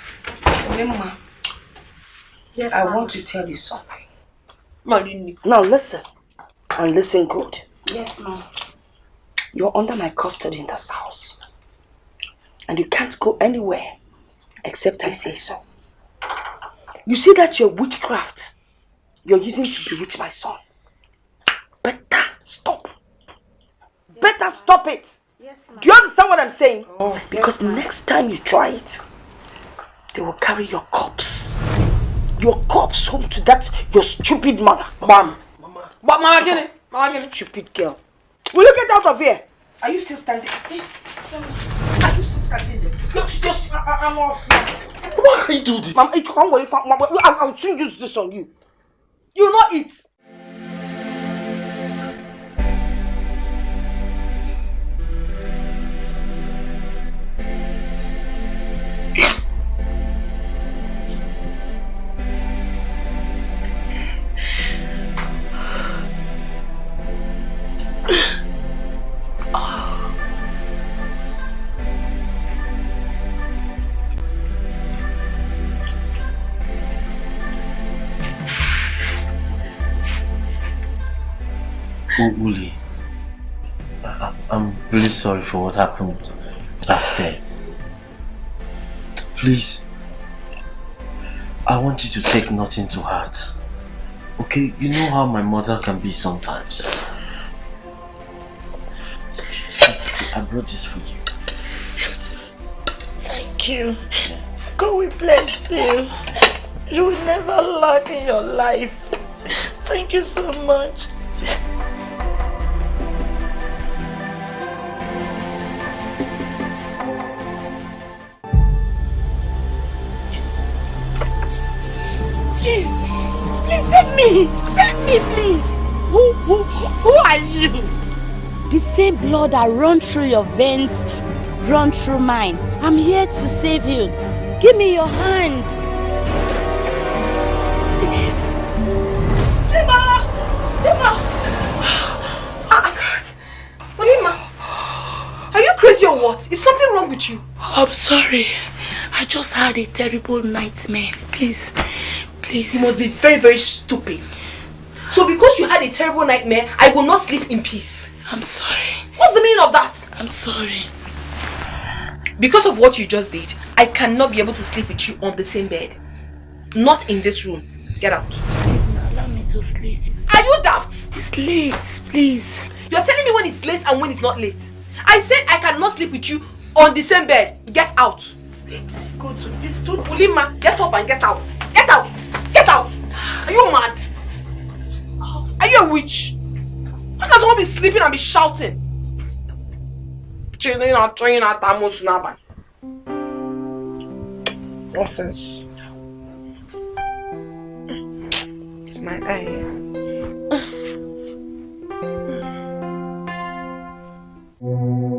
Ulima. Yes, I want to tell you something. Marini. Now listen. And listen good. Yes, ma'am. You're under my custody in this house. And you can't go anywhere except I say so. You see that your witchcraft you're using to bewitch my son. Better stop. Better stop it. Yes, Do you understand what I'm saying? Oh, because next time you try it, they will carry your corpse. Your corpse home to that your stupid mother. Mom. Mama. But Mama Gini. Mama Gini. Stupid girl. Will you get out of here? Are you still standing? Eh, Are you still standing there? Look, just, I, I'm off. Why can you do this? Mama, it can't wait for Mama. I'll, I'll soon use this on you. You know not sorry for what happened back there. Please, I want you to take nothing to heart. Okay, you know how my mother can be sometimes. I brought this for you. Thank you. God will bless you. You will never lack in your life. Thank you so much. Please, please save me. Save me, please. Who, who, who are you? The same blood that runs through your veins run through mine. I'm here to save you. Give me your hand. Chima! Chima! Ah, Olima, are you crazy or what? Is something wrong with you? I'm sorry. I just had a terrible nightmare. Please, please. You must be very, very stupid. So because you had a terrible nightmare, I will not sleep in peace. I'm sorry. What's the meaning of that? I'm sorry. Because of what you just did, I cannot be able to sleep with you on the same bed. Not in this room. Get out. Please Allow me to sleep. Are you daft? It's late, please. You're telling me when it's late and when it's not late. I said I cannot sleep with you on the same bed. Get out. Go to this too. Ulima, get up and get out. Get out. Get out. Are you mad? Are you a witch? How can someone be sleeping and be shouting? China, China, Tamus, Naba. Nonsense. It's my eye.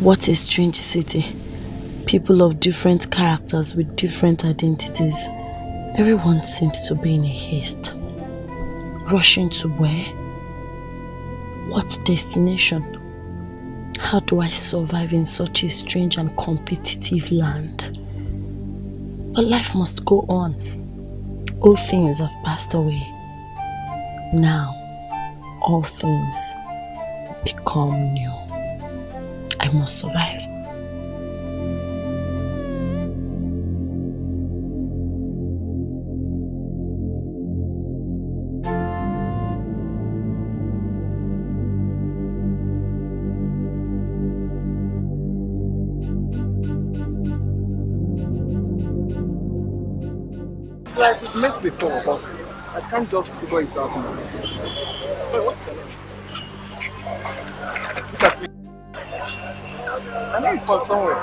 What a strange city. People of different characters with different identities. Everyone seems to be in a haste. Rushing to where? What destination? How do I survive in such a strange and competitive land? But life must go on. All things have passed away. Now, all things become new. I must survive. Like we've met before, but I can't just figure it out now. Sorry, what's your name? Look at me. I know you from somewhere.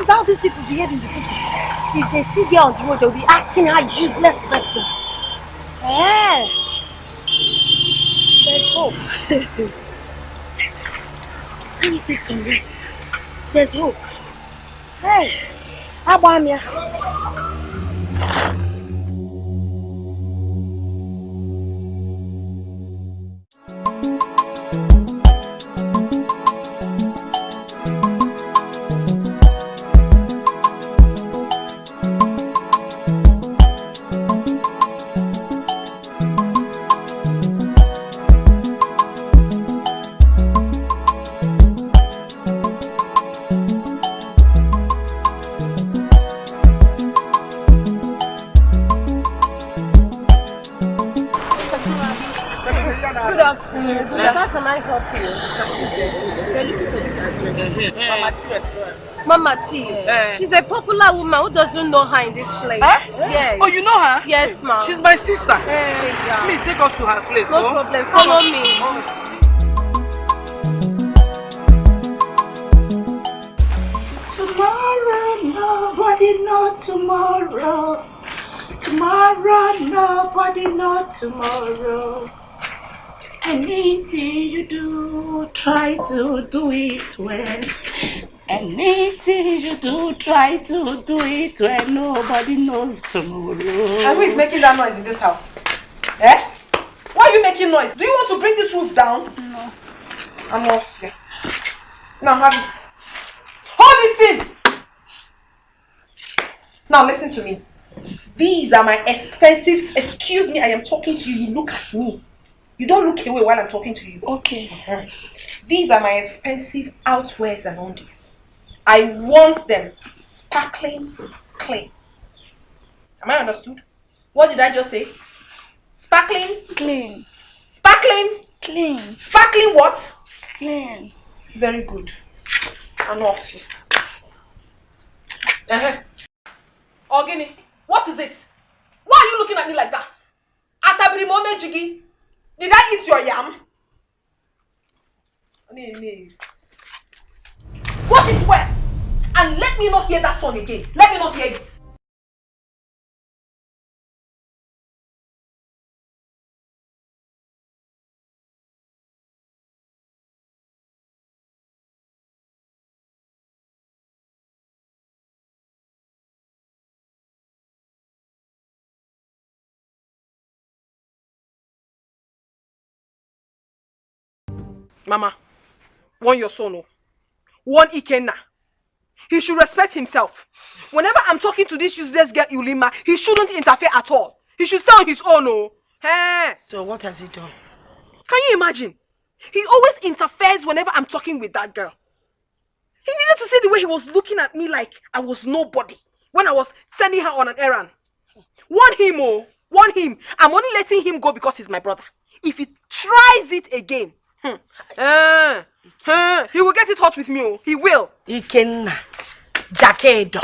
Is how these people behave in the city. If they see girl on the road, they'll be asking her useless questions. Eh. There's hope. There's hope. Let me take some rest. There's hope. Hey, Abamia. Mama T. Eh. She's a popular woman who doesn't know her in this place. Huh? Yes. Oh, you know her? Yes, ma'am. She's my sister. yeah. Please take her to her place. No oh. problem. Follow me. Tomorrow, nobody know tomorrow. Tomorrow, nobody know tomorrow. Anything you do, try to do it well. Anything you do, try to do it when Nobody knows tomorrow. And who is making that noise in this house? Eh? Why are you making noise? Do you want to bring this roof down? No. I'm off here. Now have it. Hold this thing! Now listen to me. These are my expensive. Excuse me, I am talking to you. You look at me. You don't look away while I'm talking to you. Okay. These are my expensive outwears and undies. I want them sparkling clean. Am I understood? What did I just say? Sparkling? Clean. Sparkling? Clean. Sparkling what? Clean. Very good. I'm off here. Uh-huh. Ogini, what is it? Why are you looking at me like that? Atabiri mome jigi. Did I eat your yam? Wash it well. And let me not hear that song again. Let me not hear it. Mama, warn your son. oh. Warn Ikenna. He should respect himself. Whenever I'm talking to this useless girl Ulima, he shouldn't interfere at all. He should stay on his own. Oh. Hey. So what has he done? Can you imagine? He always interferes whenever I'm talking with that girl. He needed to see the way he was looking at me like I was nobody when I was sending her on an errand. Warn him, oh, warn him. I'm only letting him go because he's my brother. If he tries it again, hmm, he will get it hot with me. Oh. He will. Ikenna. Jakedo.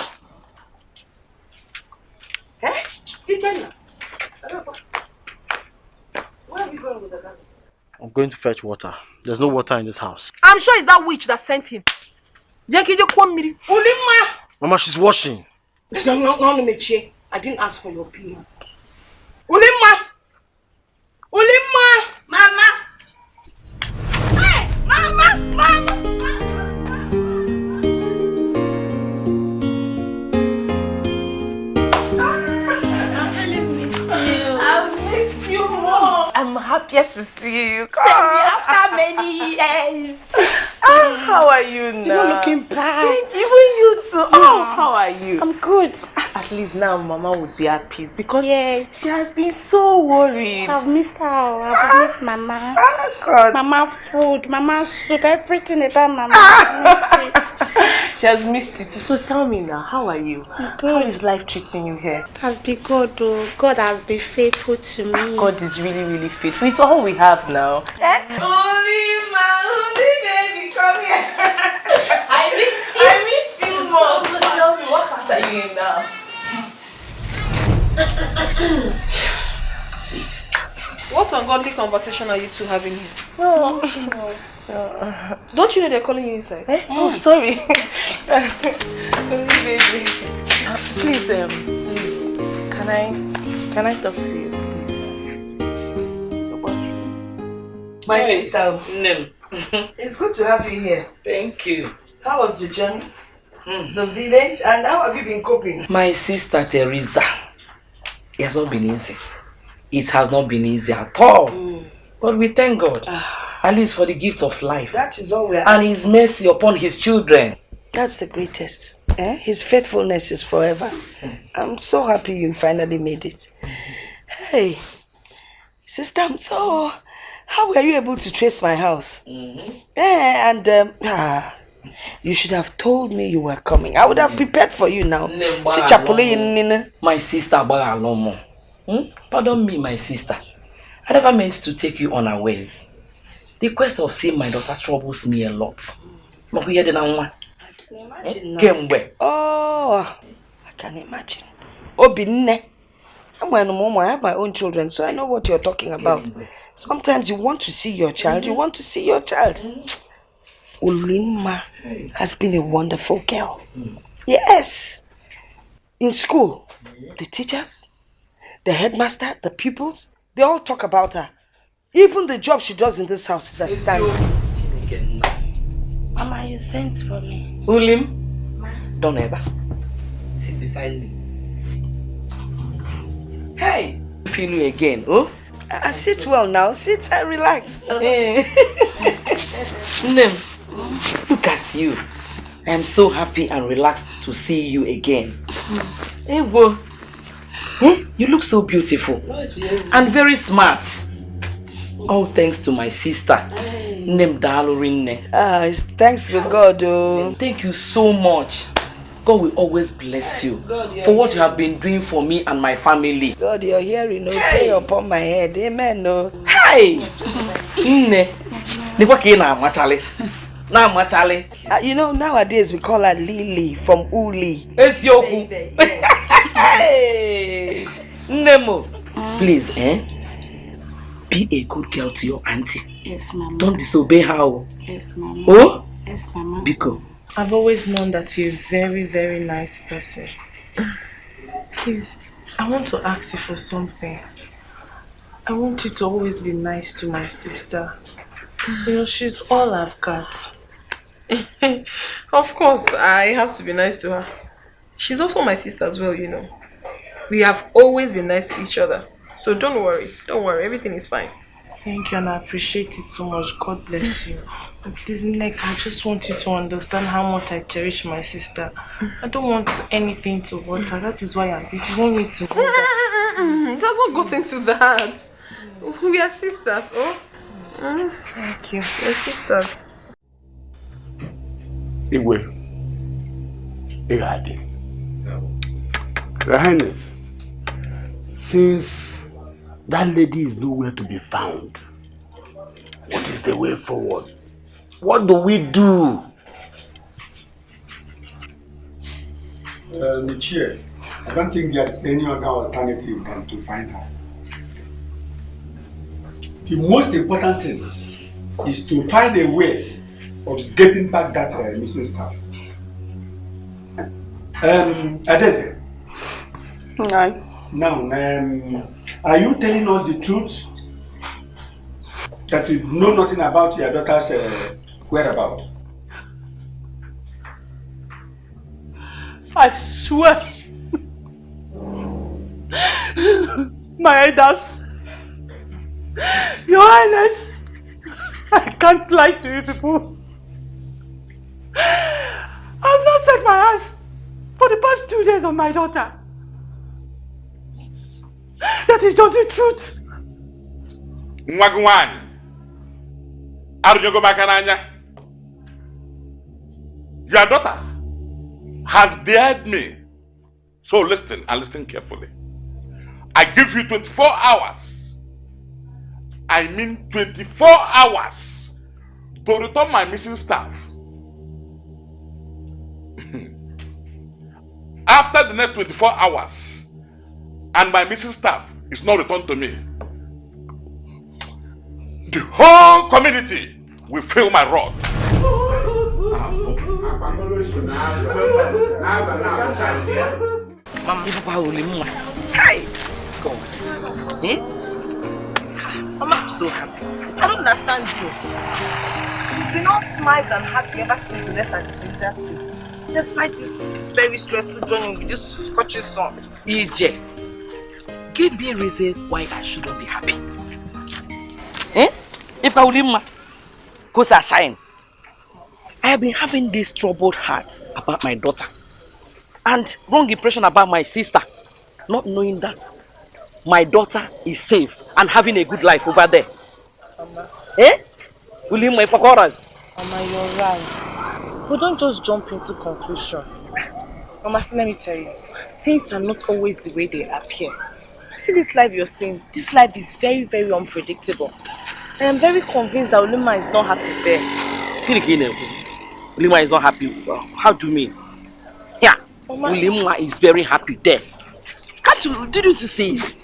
Eh? Ikenna. Where are you going with the gun? I'm going to fetch water. There's no water in this house. I'm sure it's that witch that sent him. Jenkije Kwamiri. Mama, she's washing. I didn't ask for your opinion. Ulima! Ulima! Happier to see you. Send me after many years. Ah, how are you now? You're not looking bright. Even you too. Oh, how are you? I'm good. Ah, at least now Mama would be at peace because yes. she has been so worried. I've missed her. I've ah, missed Mama. God. Mama food, Mama soup, everything about Mama. I've missed it. She has missed you too. So tell me now, how are you? good. How is life treating you here? It has been good though. God has been faithful to me. God is really, really faithful. It's all we have now. Eh? Only my only baby, come here. I missed you. I missed you more. So tell me, what class are you in now? What ungodly conversation are you two having here? No. Don't you know they're calling you inside? Eh? Oh, sorry. Only baby. Please, um, please, can I, can I talk to you, My Hey, sister, Nim. it's good to have you here. Thank you. How was the journey? Hmm. The village? And how have you been coping? My sister Teresa. It has not been easy. It has not been easy at all. Hmm. But we thank God. Ah. At least for the gift of life. That is all we are And asking. his mercy upon his children. That's the greatest. Eh? His faithfulness is forever. Hmm. I'm so happy you finally made it. Hey, sister, I'm so how were you able to trace my house? Yeah, and um, ah, you should have told me you were coming. I would have prepared for you now. Si chapule yin- My sister. Hmm? Pardon me, my sister. I never meant to take you unawares. The quest of seeing my daughter troubles me a lot. But we had an Kemgbe. Oh, I can imagine. Obinne. I'm I have my own children, so I know what you're talking about. Sometimes you want to see your child, you mm-hmm. want to see your child. Mm-hmm. Ulima has been a wonderful girl. Mm. Yes. In school, the teachers, the headmaster, the pupils, they all talk about her. Even the job she does in this house is a astounding. Mama, you sent for me. Ulim, don't ever sit beside me. Hey, feel you again, oh? Uh, sit well now, sit and relax. Nem, look at you. I am so happy and relaxed to see you again. Hey, wo. Eh? You look so beautiful and very smart. All thanks to my sister, Nem Dalorinne. Ah, it's thanks to God, oh. Thank you so much. God will always bless you for what you have been doing for me and my family. God, you're hearing, no pay upon my head. Amen, no. Hey! Nne, nekwa ka ị na-amachali. Na-amachali. Uh, you know, nowadays we call her Lily from Uli. Eziokwu. Hey! Nne m, please, eh? Be a good girl to your auntie. Yes, Mama. Don't disobey her. oh. Yes, Mama. Oh? Yes, Mama. Biko. I've always known that you're a very, very nice person. Please, I want to ask you for something. I want you to always be nice to my sister. You know, she's all I've got. of course, I have to be nice to her. She's also my sister as well, you know. We have always been nice to each other. So don't worry. Don't worry. Everything is fine. Thank you and I appreciate it so much. God bless you. And please, Nick, I just want you to understand how much I cherish my sister. I don't want anything to hurt her. That is why I'm, if you want me to go back, It has not gotten to that. We are sisters, oh? Thank you. We're sisters. Igwe, Igade, Your Highness, since that lady is nowhere to be found, what is the way forward? What do we do? Uh, the chair, I don't think there's any other alternative than to find her. The most important thing is to find a way of getting back that uh, missing staff. Um, Adeze. No. Now, um, are you telling us the truth? That you know nothing about your daughter's uh, whereabouts? I swear. My elders Your Highness, I can't lie to you people. I've not set my eyes for the past two days on my daughter. That is just the truth. nwa gị nwaanyị your daughter has dared me. So listen and listen carefully. I give you 24 hours. I mean 24 hours to return my missing staff. After the next 24 hours and my missing staff is not returned to me the whole community will feel my wrath. Mama, only mama. Hi! God. Eh? Mama, I'm so happy. I don't understand you. You've been all smiles and happy ever since we left at the place. Despite this very stressful journey with this Scottish son. EJ, give me reasons why I shouldn't be happy. Eh? If I will leave, ma, cause I shine. I have been having this troubled heart about my daughter and wrong impression about my sister, not knowing that my daughter is safe and having a good life over there. Mama, Eh? Will my pakoras? Mama, you're right. But don't just jump into conclusion. Mama, let me tell you, things are not always the way they appear. See this life you're seeing, this life is very, very unpredictable. I am very convinced that Oluma is not happy there. Ulima is not happy. How do you mean? Yeah, Mama. Ulima is very happy there. Can't you, did you see it?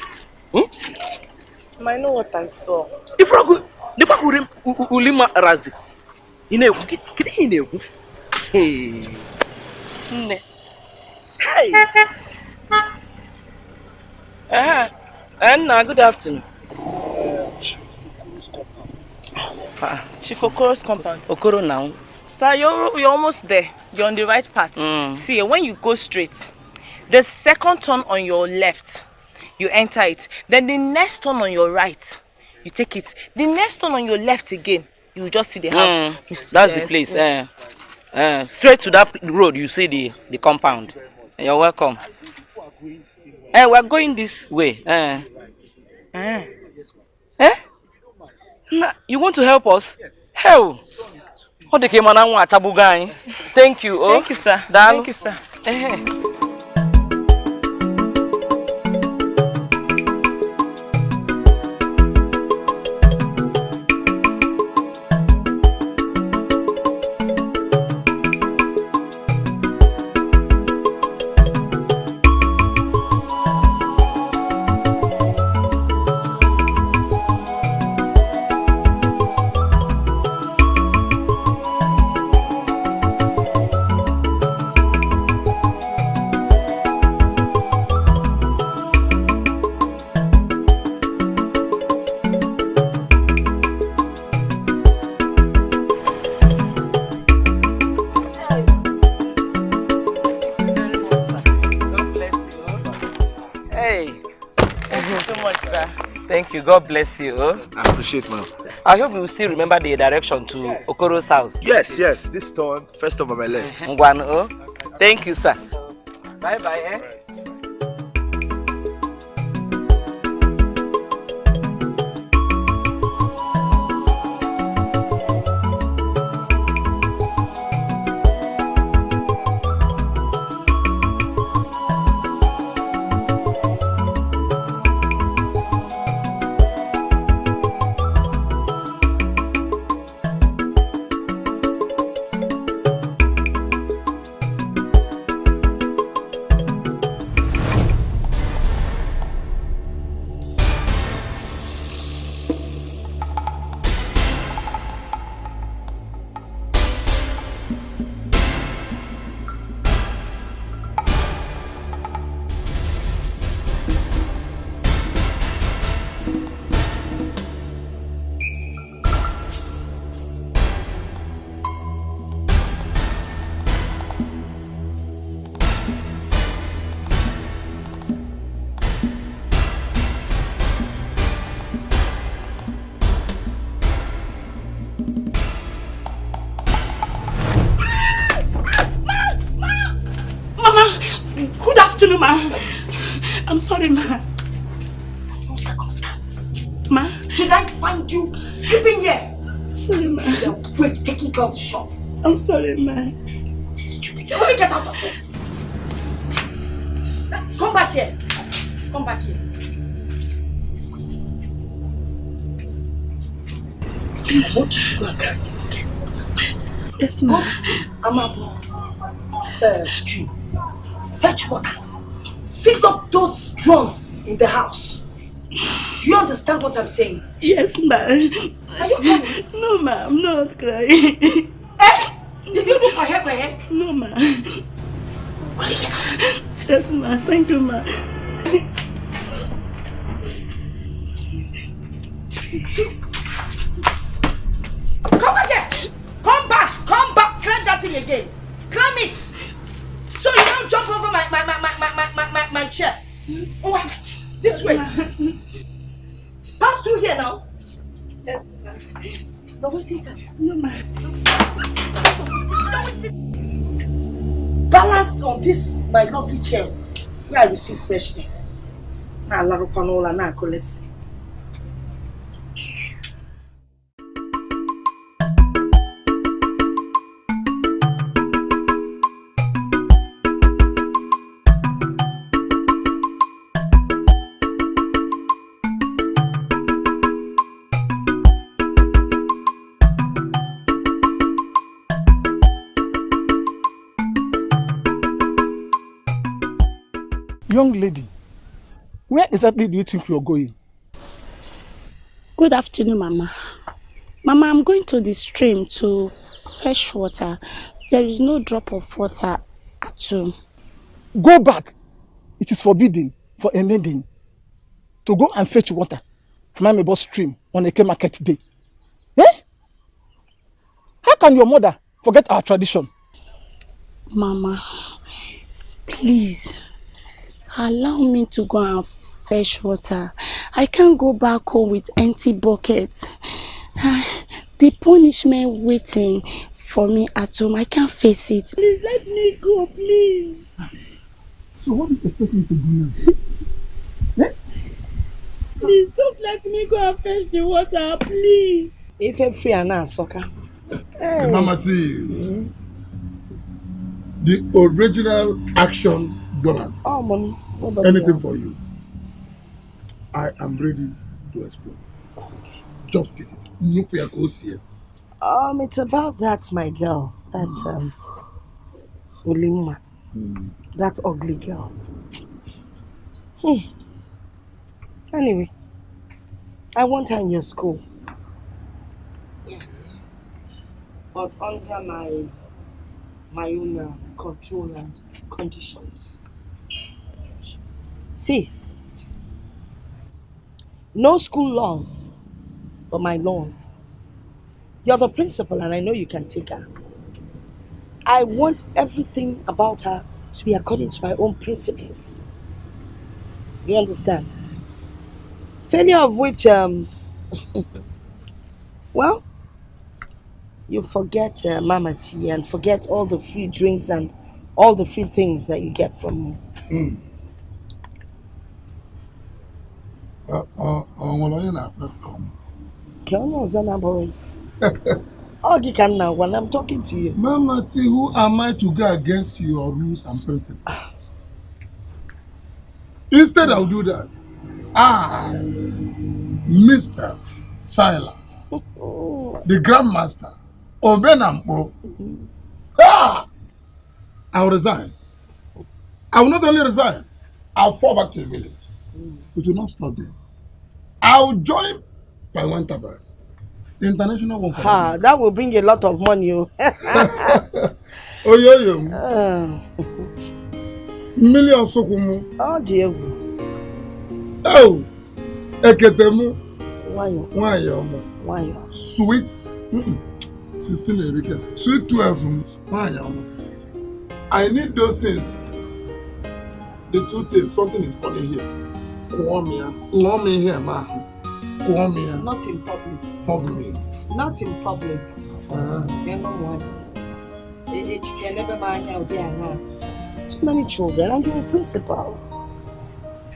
Mama, I know what I saw. If you go, the back Ulim, Ulima Razi. Ine, kidi ine. Hey. Nne. Hey. Uh, Anna, good afternoon. Ah, Chief Okoro's compound. Okoro now. Sir, you're, you're almost there. You're on the right path. Mm. See, when you go straight, the second turn on your left, you enter it. Then the next turn on your right, you take it. The next turn on your left again, you just see the house. Mm, You see- that's the yes, place. mm. Uh, uh, straight to that road, you see the, the compound. You're welcome. Eh, we're going this way. Uh, Eh. eh? Na, you want to help us? Yes. Hell! Ọ dị ka ị ma na nwa achagbugo anyị. Thank you. Oh. Thank you, sir. Daalụ. Thank you, sir. God bless you. I appreciate, ma'am. I hope you will still remember the direction to Okoro's house. Yes, yes. This turn, first over my left. Oh. Thank you, sir. Bye bye. Eh? We're taking care of the shop. I'm sorry, ma. Stupid. Let me get out of here. Come back here. Come back here. I want you to go and carry the buckets. Yes, ma. I'm up. Uh, stream. Fetch water. Fill up those drums in the house. Do you understand what I'm saying? Yes, ma. Are you crying? No, ma. I'm not crying. Eh? Did you look my head, my head? No, ma. Yes, ma. Thank you, ma. Come back! Come back! Come back! Climb that thing again! Climb it! So you don't jump over my my my my my my, my, my, my chair. Oh, this way. Pass through here now. Yes. No, what's it? No, ma. Balanced on this my lovely chair where I receive fresh air. Na alarukwa n'ụlọ na-akụlesi. Young lady, where exactly do you think you're going? Good afternoon, Mama. Mama, I'm going to the stream to fetch water. There is no drop of water at home. Go back. It is forbidden for a maiden to go and fetch water from Amebo stream on Eke market day. Eh? How can your mother forget our tradition? Mama, please, allow me to go and fetch water. I can't go back home with empty buckets. The punishment waiting for me at home, I can't face it. Please let me go, please. So what do you expect me to do now? Please, just let me go and fetch the water, please. Ife free and now, soccer. Hey. Mama T, the original action Donald. Oh, mommy. Anything for you. I am ready to explore. Just beat it. Nuclear goes here. Um, it's about that, my girl. That, um, Ulima. That ugly girl. Hmm. Anyway, I want her in your school. Yes. But under my my own uh, control and conditions. See, no school laws, but my laws. You're the principal, and I know you can take her. I want everything about her to be according to my own principles. You understand? Failure of which, um, well, you forget uh, Mama T and forget all the free drinks and all the free things that you get from me. Mm. Uh, nwere onye na-akpọ um, Ka onye ọzọ na-abụghị. Ọ gị ka m na-agwa na I'm talking to you. Mama T, who am I to go against your rules and principles? Instead, I'll do that. I, Mr. Silas, the Grandmaster, Obenampo, ah, I'll resign. I will not only resign, I'll fall back to the village. It will not stop there. I'll join by one tabas. The international one Ha, that will bring a lot of money. Oh. Oh, yo, yo. Uh, Million sokumu. Ọ dị egwu. Oh, eketemu. Nwayọ. Nwayọ ọma. Nwayọ. Sweet. Mm-mm. 16 erika. Sweet 12. m. Nwayọ. I need those things. The truth is, something is funny here. Kụọ m ya. Ṅụọ m ma ahụ. Kụọ. Not in public. Hug me. Not in public. Ah. Eme nwazi. Echike n'ebe m anya ụdị aṅaa. Too many children and you're a principal.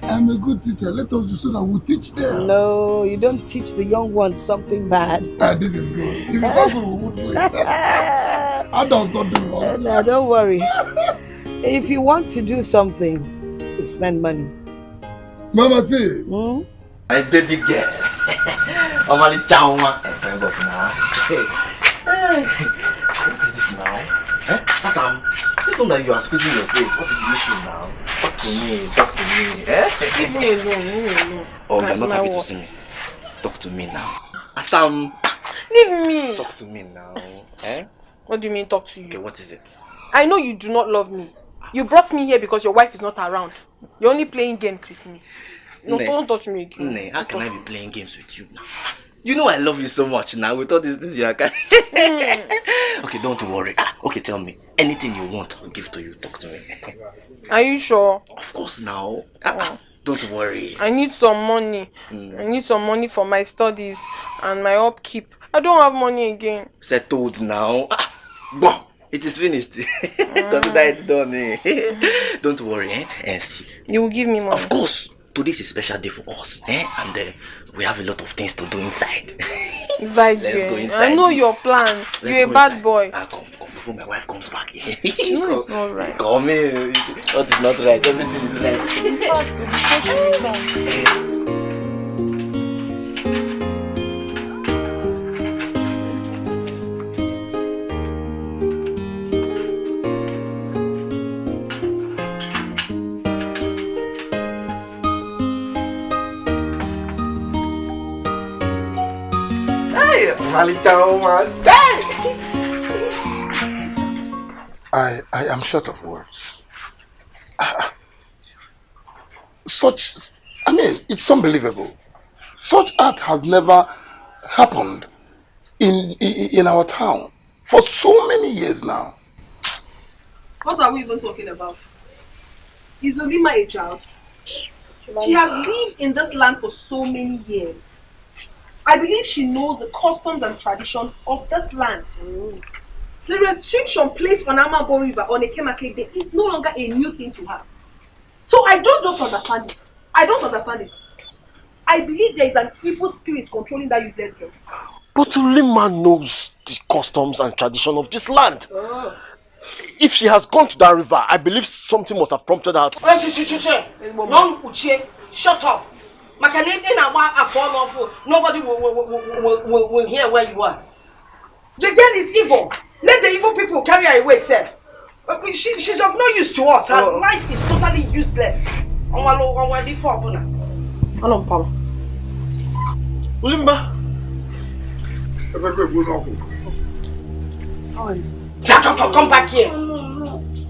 I'm a good teacher. Let us do so that we teach them. No, you don't teach the young ones something bad. Ah, this is good. If it's not we won't do it. Adults don't do wrong. No, don't worry. if you want to do something, you spend money. Mama T. Hmm? My baby girl. I'm Omali Chauma. Thank God for now. What is this now? Eh? Asam, this one that you are squeezing your face, what is the issue now? Talk to me, talk to me. Eh? Leave me alone, leave me alone. Oh, you're not happy to see me. Talk to me now. Asam, Leave me. talk to me now. Eh? What do you mean talk to you? Okay, what is it? I know you do not love me. You brought me here because your wife is not around. You're only playing games with me. No, Ne. don't touch me again. Ne, how can I be playing games with you now? You know I love you so much now. With all these things you are okay, don't worry. Ah, okay, tell me. Anything you want, I'll give to you. Talk to me. Are you sure? Of course now. Ah, ah, don't worry. I need some money. Mm. I need some money for my studies and my upkeep. I don't have money again. Settled now. Ah. It is finished. Consider it done. Eh? don't worry. Eh? Eh, see. You will give me money. Of course. Today is a special day for us. Eh? And uh, we have a lot of things to do inside. Inside Let's here. go inside. I know your plan. Let's You're a bad inside. boy. Ah, come, come before my wife comes back. No, it's not right. Come in. What is not right? Everything is right. Malita, man. Hey! I, I am short of words. Ah, Such, I mean, it's unbelievable. Such art has never happened in, in, in our town for so many years now. What are we even talking about? Is Olima a child? She has lived in this land for so many years. I believe she knows the customs and traditions of this land. The restriction placed on Amabo River on Eke market Day is no longer a new thing to her. So I don't just understand it. I don't understand it. I believe there is an evil spirit controlling that useless girl. But Ulima knows the customs and tradition of this land. Oh. If she has gone to that river, I believe something must have prompted her to... Hey, shh, shh, shh, shh. Young Uche, shut up. Maka na ị na-agba afọ ọnụ ọfụ, nobody will, will, will, will, will, will hear where you are. The girl is evil. Let the evil people carry her away, sef. Uh, She, she's of no use to us. Her Oh. life is totally useless. Ọnwa lo ọnwa dị fọ ọbụla. Anọ mpala. Ulimba. Ja, come, come, come back here.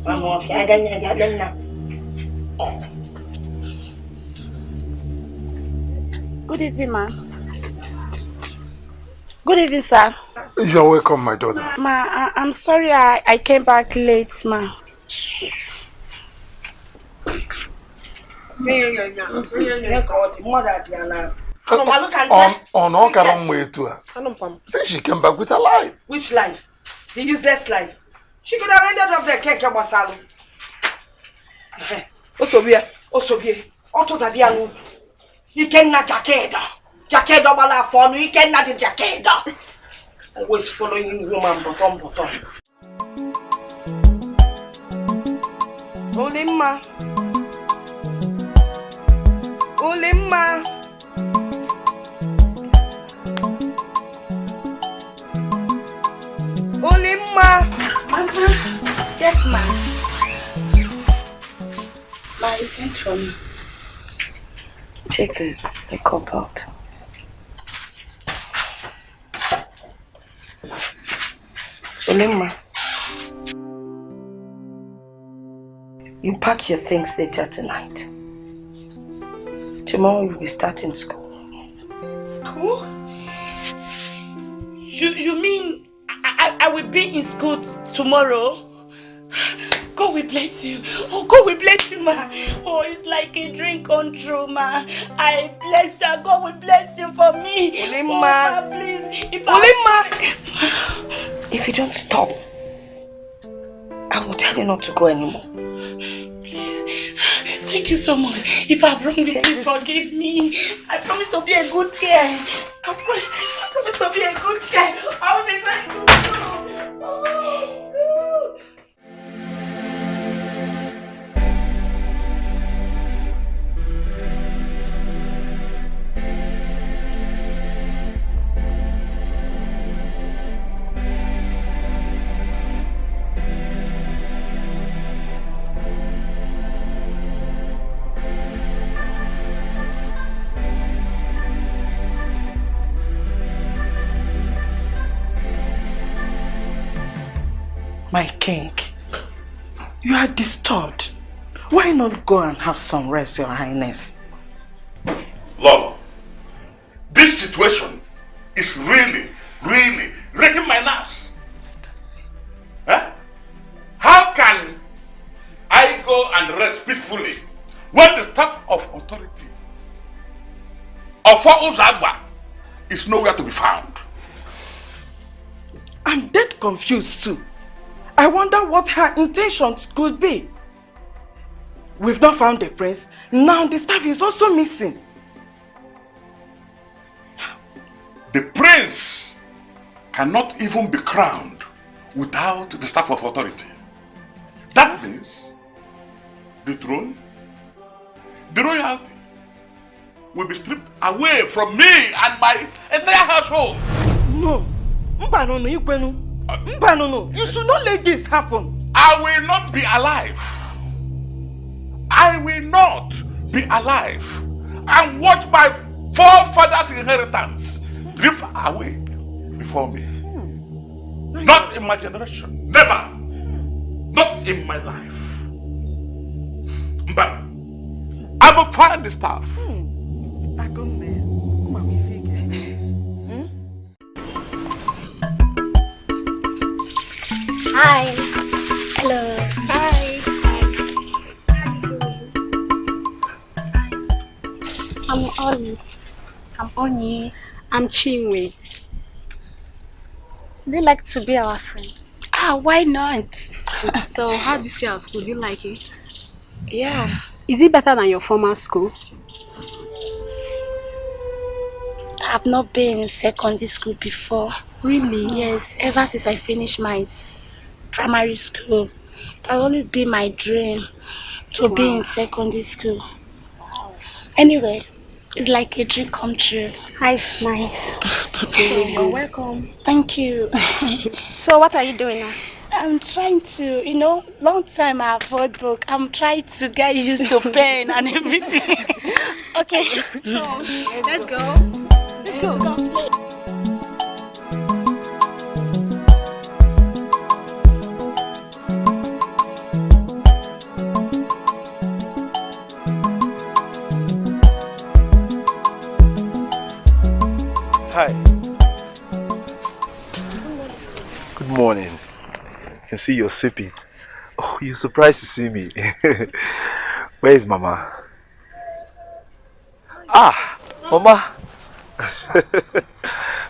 Mama, of ya, again, again, Good evening, ma. Good evening, sir. You're welcome, my daughter. Ma, I, I'm sorry I, I came back late, ma. On, on all kind way to her. Say she came back with her life. Which life? The useless life. She could have ended up there, Keke Masalu. Osobia, Osobia, Otozabia, Ikenna Jakeda. Jakeda Bala Fonu, Ikenna the Jakeda. Always following woman, bottom, bottom. Olimma. Olimma. Olimma. Mama. Yes, ma. Ma, you sent for me. Take the, cup out. You pack your things later tonight. Tomorrow you'll be starting school. School? You, you mean I, I will be in school tomorrow? God will bless you. Oh, God will bless you, ma. Oh, it's like a dream come true, ma. I bless you. God will bless you for me. Oh, ma, please. If I... If you don't stop, I will tell you not to go anymore. Please. Thank you so much. If I've wronged you, please forgive me. I promise to be a good girl. I, pro I promise to be a good girl. I will be going to My king, you are disturbed. Why not go and have some rest, your highness? Lolo, this situation is really, really wrecking my nerves. Huh? How can I go and rest peacefully when the staff of authority of Uzagba is nowhere to be found? I'm dead confused too. I wonder what her intentions could be. We've not found the prince. Now the staff is also missing. The prince cannot even be crowned without the staff of authority. That means the throne, the royalty, will be stripped away from me and my entire household. No. Mbanono, no, no. you should not let this happen. I will not be alive. I will not be alive and watch my forefathers' inheritance drift away before me. Hmm. Not in my generation. Never. Not in my life. But I will find the staff. Hmm. Hi. Hello. Hi. I'm Oni. I'm Oni. I'm Chinwe. Would you like to be our friend? Ah, why not? so, how do you see our school? Do you like it? Yeah. Is it better than your former school? I've not been in secondary school before. Really? Yes, ever since I finished my primary school. It has always been my dream to wow. be in secondary school. Anyway, it's like a dream come true. Nice, nice. You're welcome. Thank you. so what are you doing now? I'm trying to, you know, long time I avoid book. I'm trying to get used to pen and everything. okay, so let's go. Let's go. Hi. Good morning. I can see you're sweeping. Oh, you're surprised to see me. Where is Mama? Ah, Mama.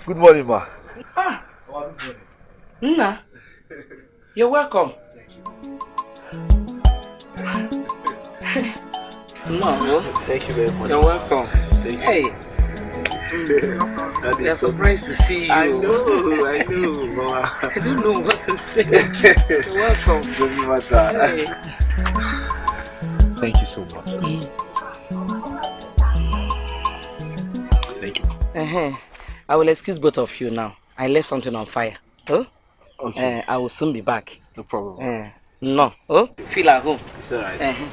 Good morning, Ma. Ah, Nna, you're welcome. Thank you. no, Thank you very much. You're welcome. Thank you. Hey. We are surprised to see you. I know, I know, I don't know what to say. Welcome. Doesn't matter. Hey. Thank you so much. Thank you. Uh -huh. I will excuse both of you now. I left something on fire. Oh? Okay. Uh, I will soon be back. No problem. Uh, no. Oh? Feel at home. It's alright. Uh -huh.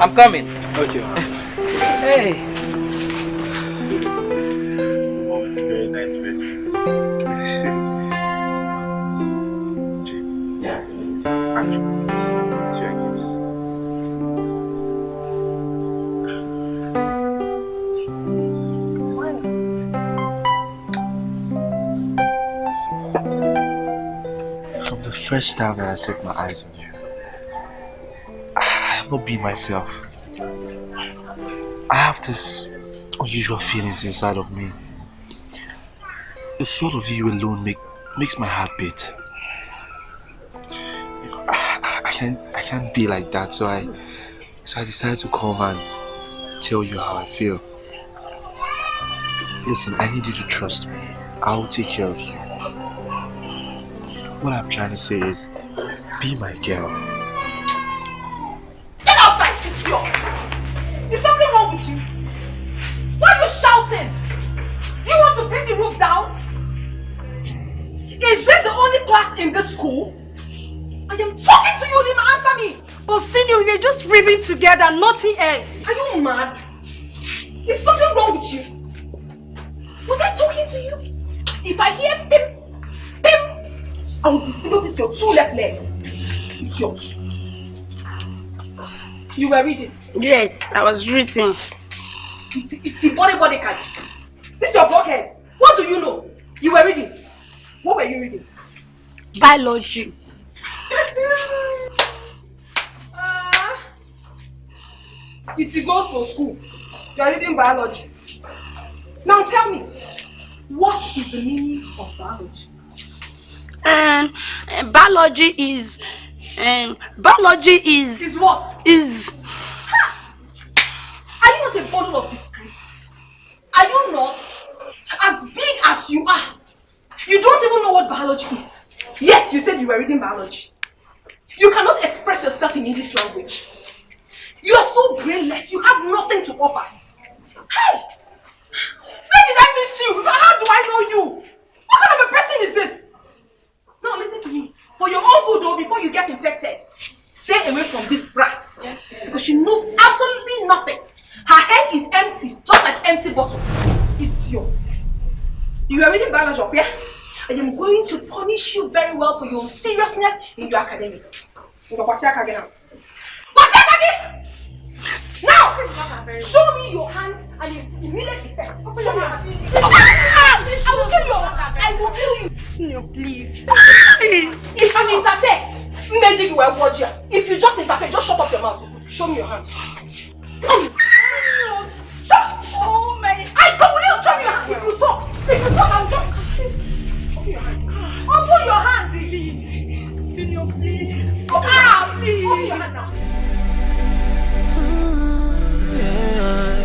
I'm coming. Okay. Hey. Very nice face. It's your news. From the first time that I set my eyes on you, I have not been myself. I have this unusual feelings inside of me. The thought of you alone make, makes my heart beat. I, I, can't I can't be like that. So I so I decided to come and tell you how I feel. Listen, I need you to trust me. I'll take care of you. What I'm trying to say is be my girl. Class in this school? I am talking to you, Lima, answer me! But senior, we're just breathing together, nothing else. Are you mad? Is something wrong with you? Was I talking to you? If I hear pim, pim, I will disable this your two left leg. Idiot. You were reading? Yes, I was reading. It's, it's a body body card. This is your blockhead. What do you know? You were reading. What were you reading? Biology. uh, it's a goes to school. You are reading biology. Now tell me, what is the meaning of biology? Uh, biology is and biology is Is what? is Are you not a bundle of disgrace? Are you not? As big as you are, you don't even know what biology is. Yet you said you were reading biology. You cannot express yourself in English language. You are so brainless. You have nothing to offer. Hey! Where did I meet you? How do I know you? What kind of a person is this? Now listen to me. For your own good though, before you get infected, stay away from this rat. Because she knows absolutely nothing. Her head is empty, just like empty bottle. It's yours. You are reading biology up, yeah? I am going to punish you very well for your seriousness in your academics. In your Kwatiaka again now. Show me your hand and you immediate effect. Show me your hand. Ah! I will kill you! I will kill you! No, please. If you interfere, Meji will watch you. If you just interfere, just shut up your mouth. Show me your hand. Come. Oh my! I will show me your hand. If you talk, if you talk, I'll just. Open your hand. Open please. Senior, please. Ah, please. Open your hand now. What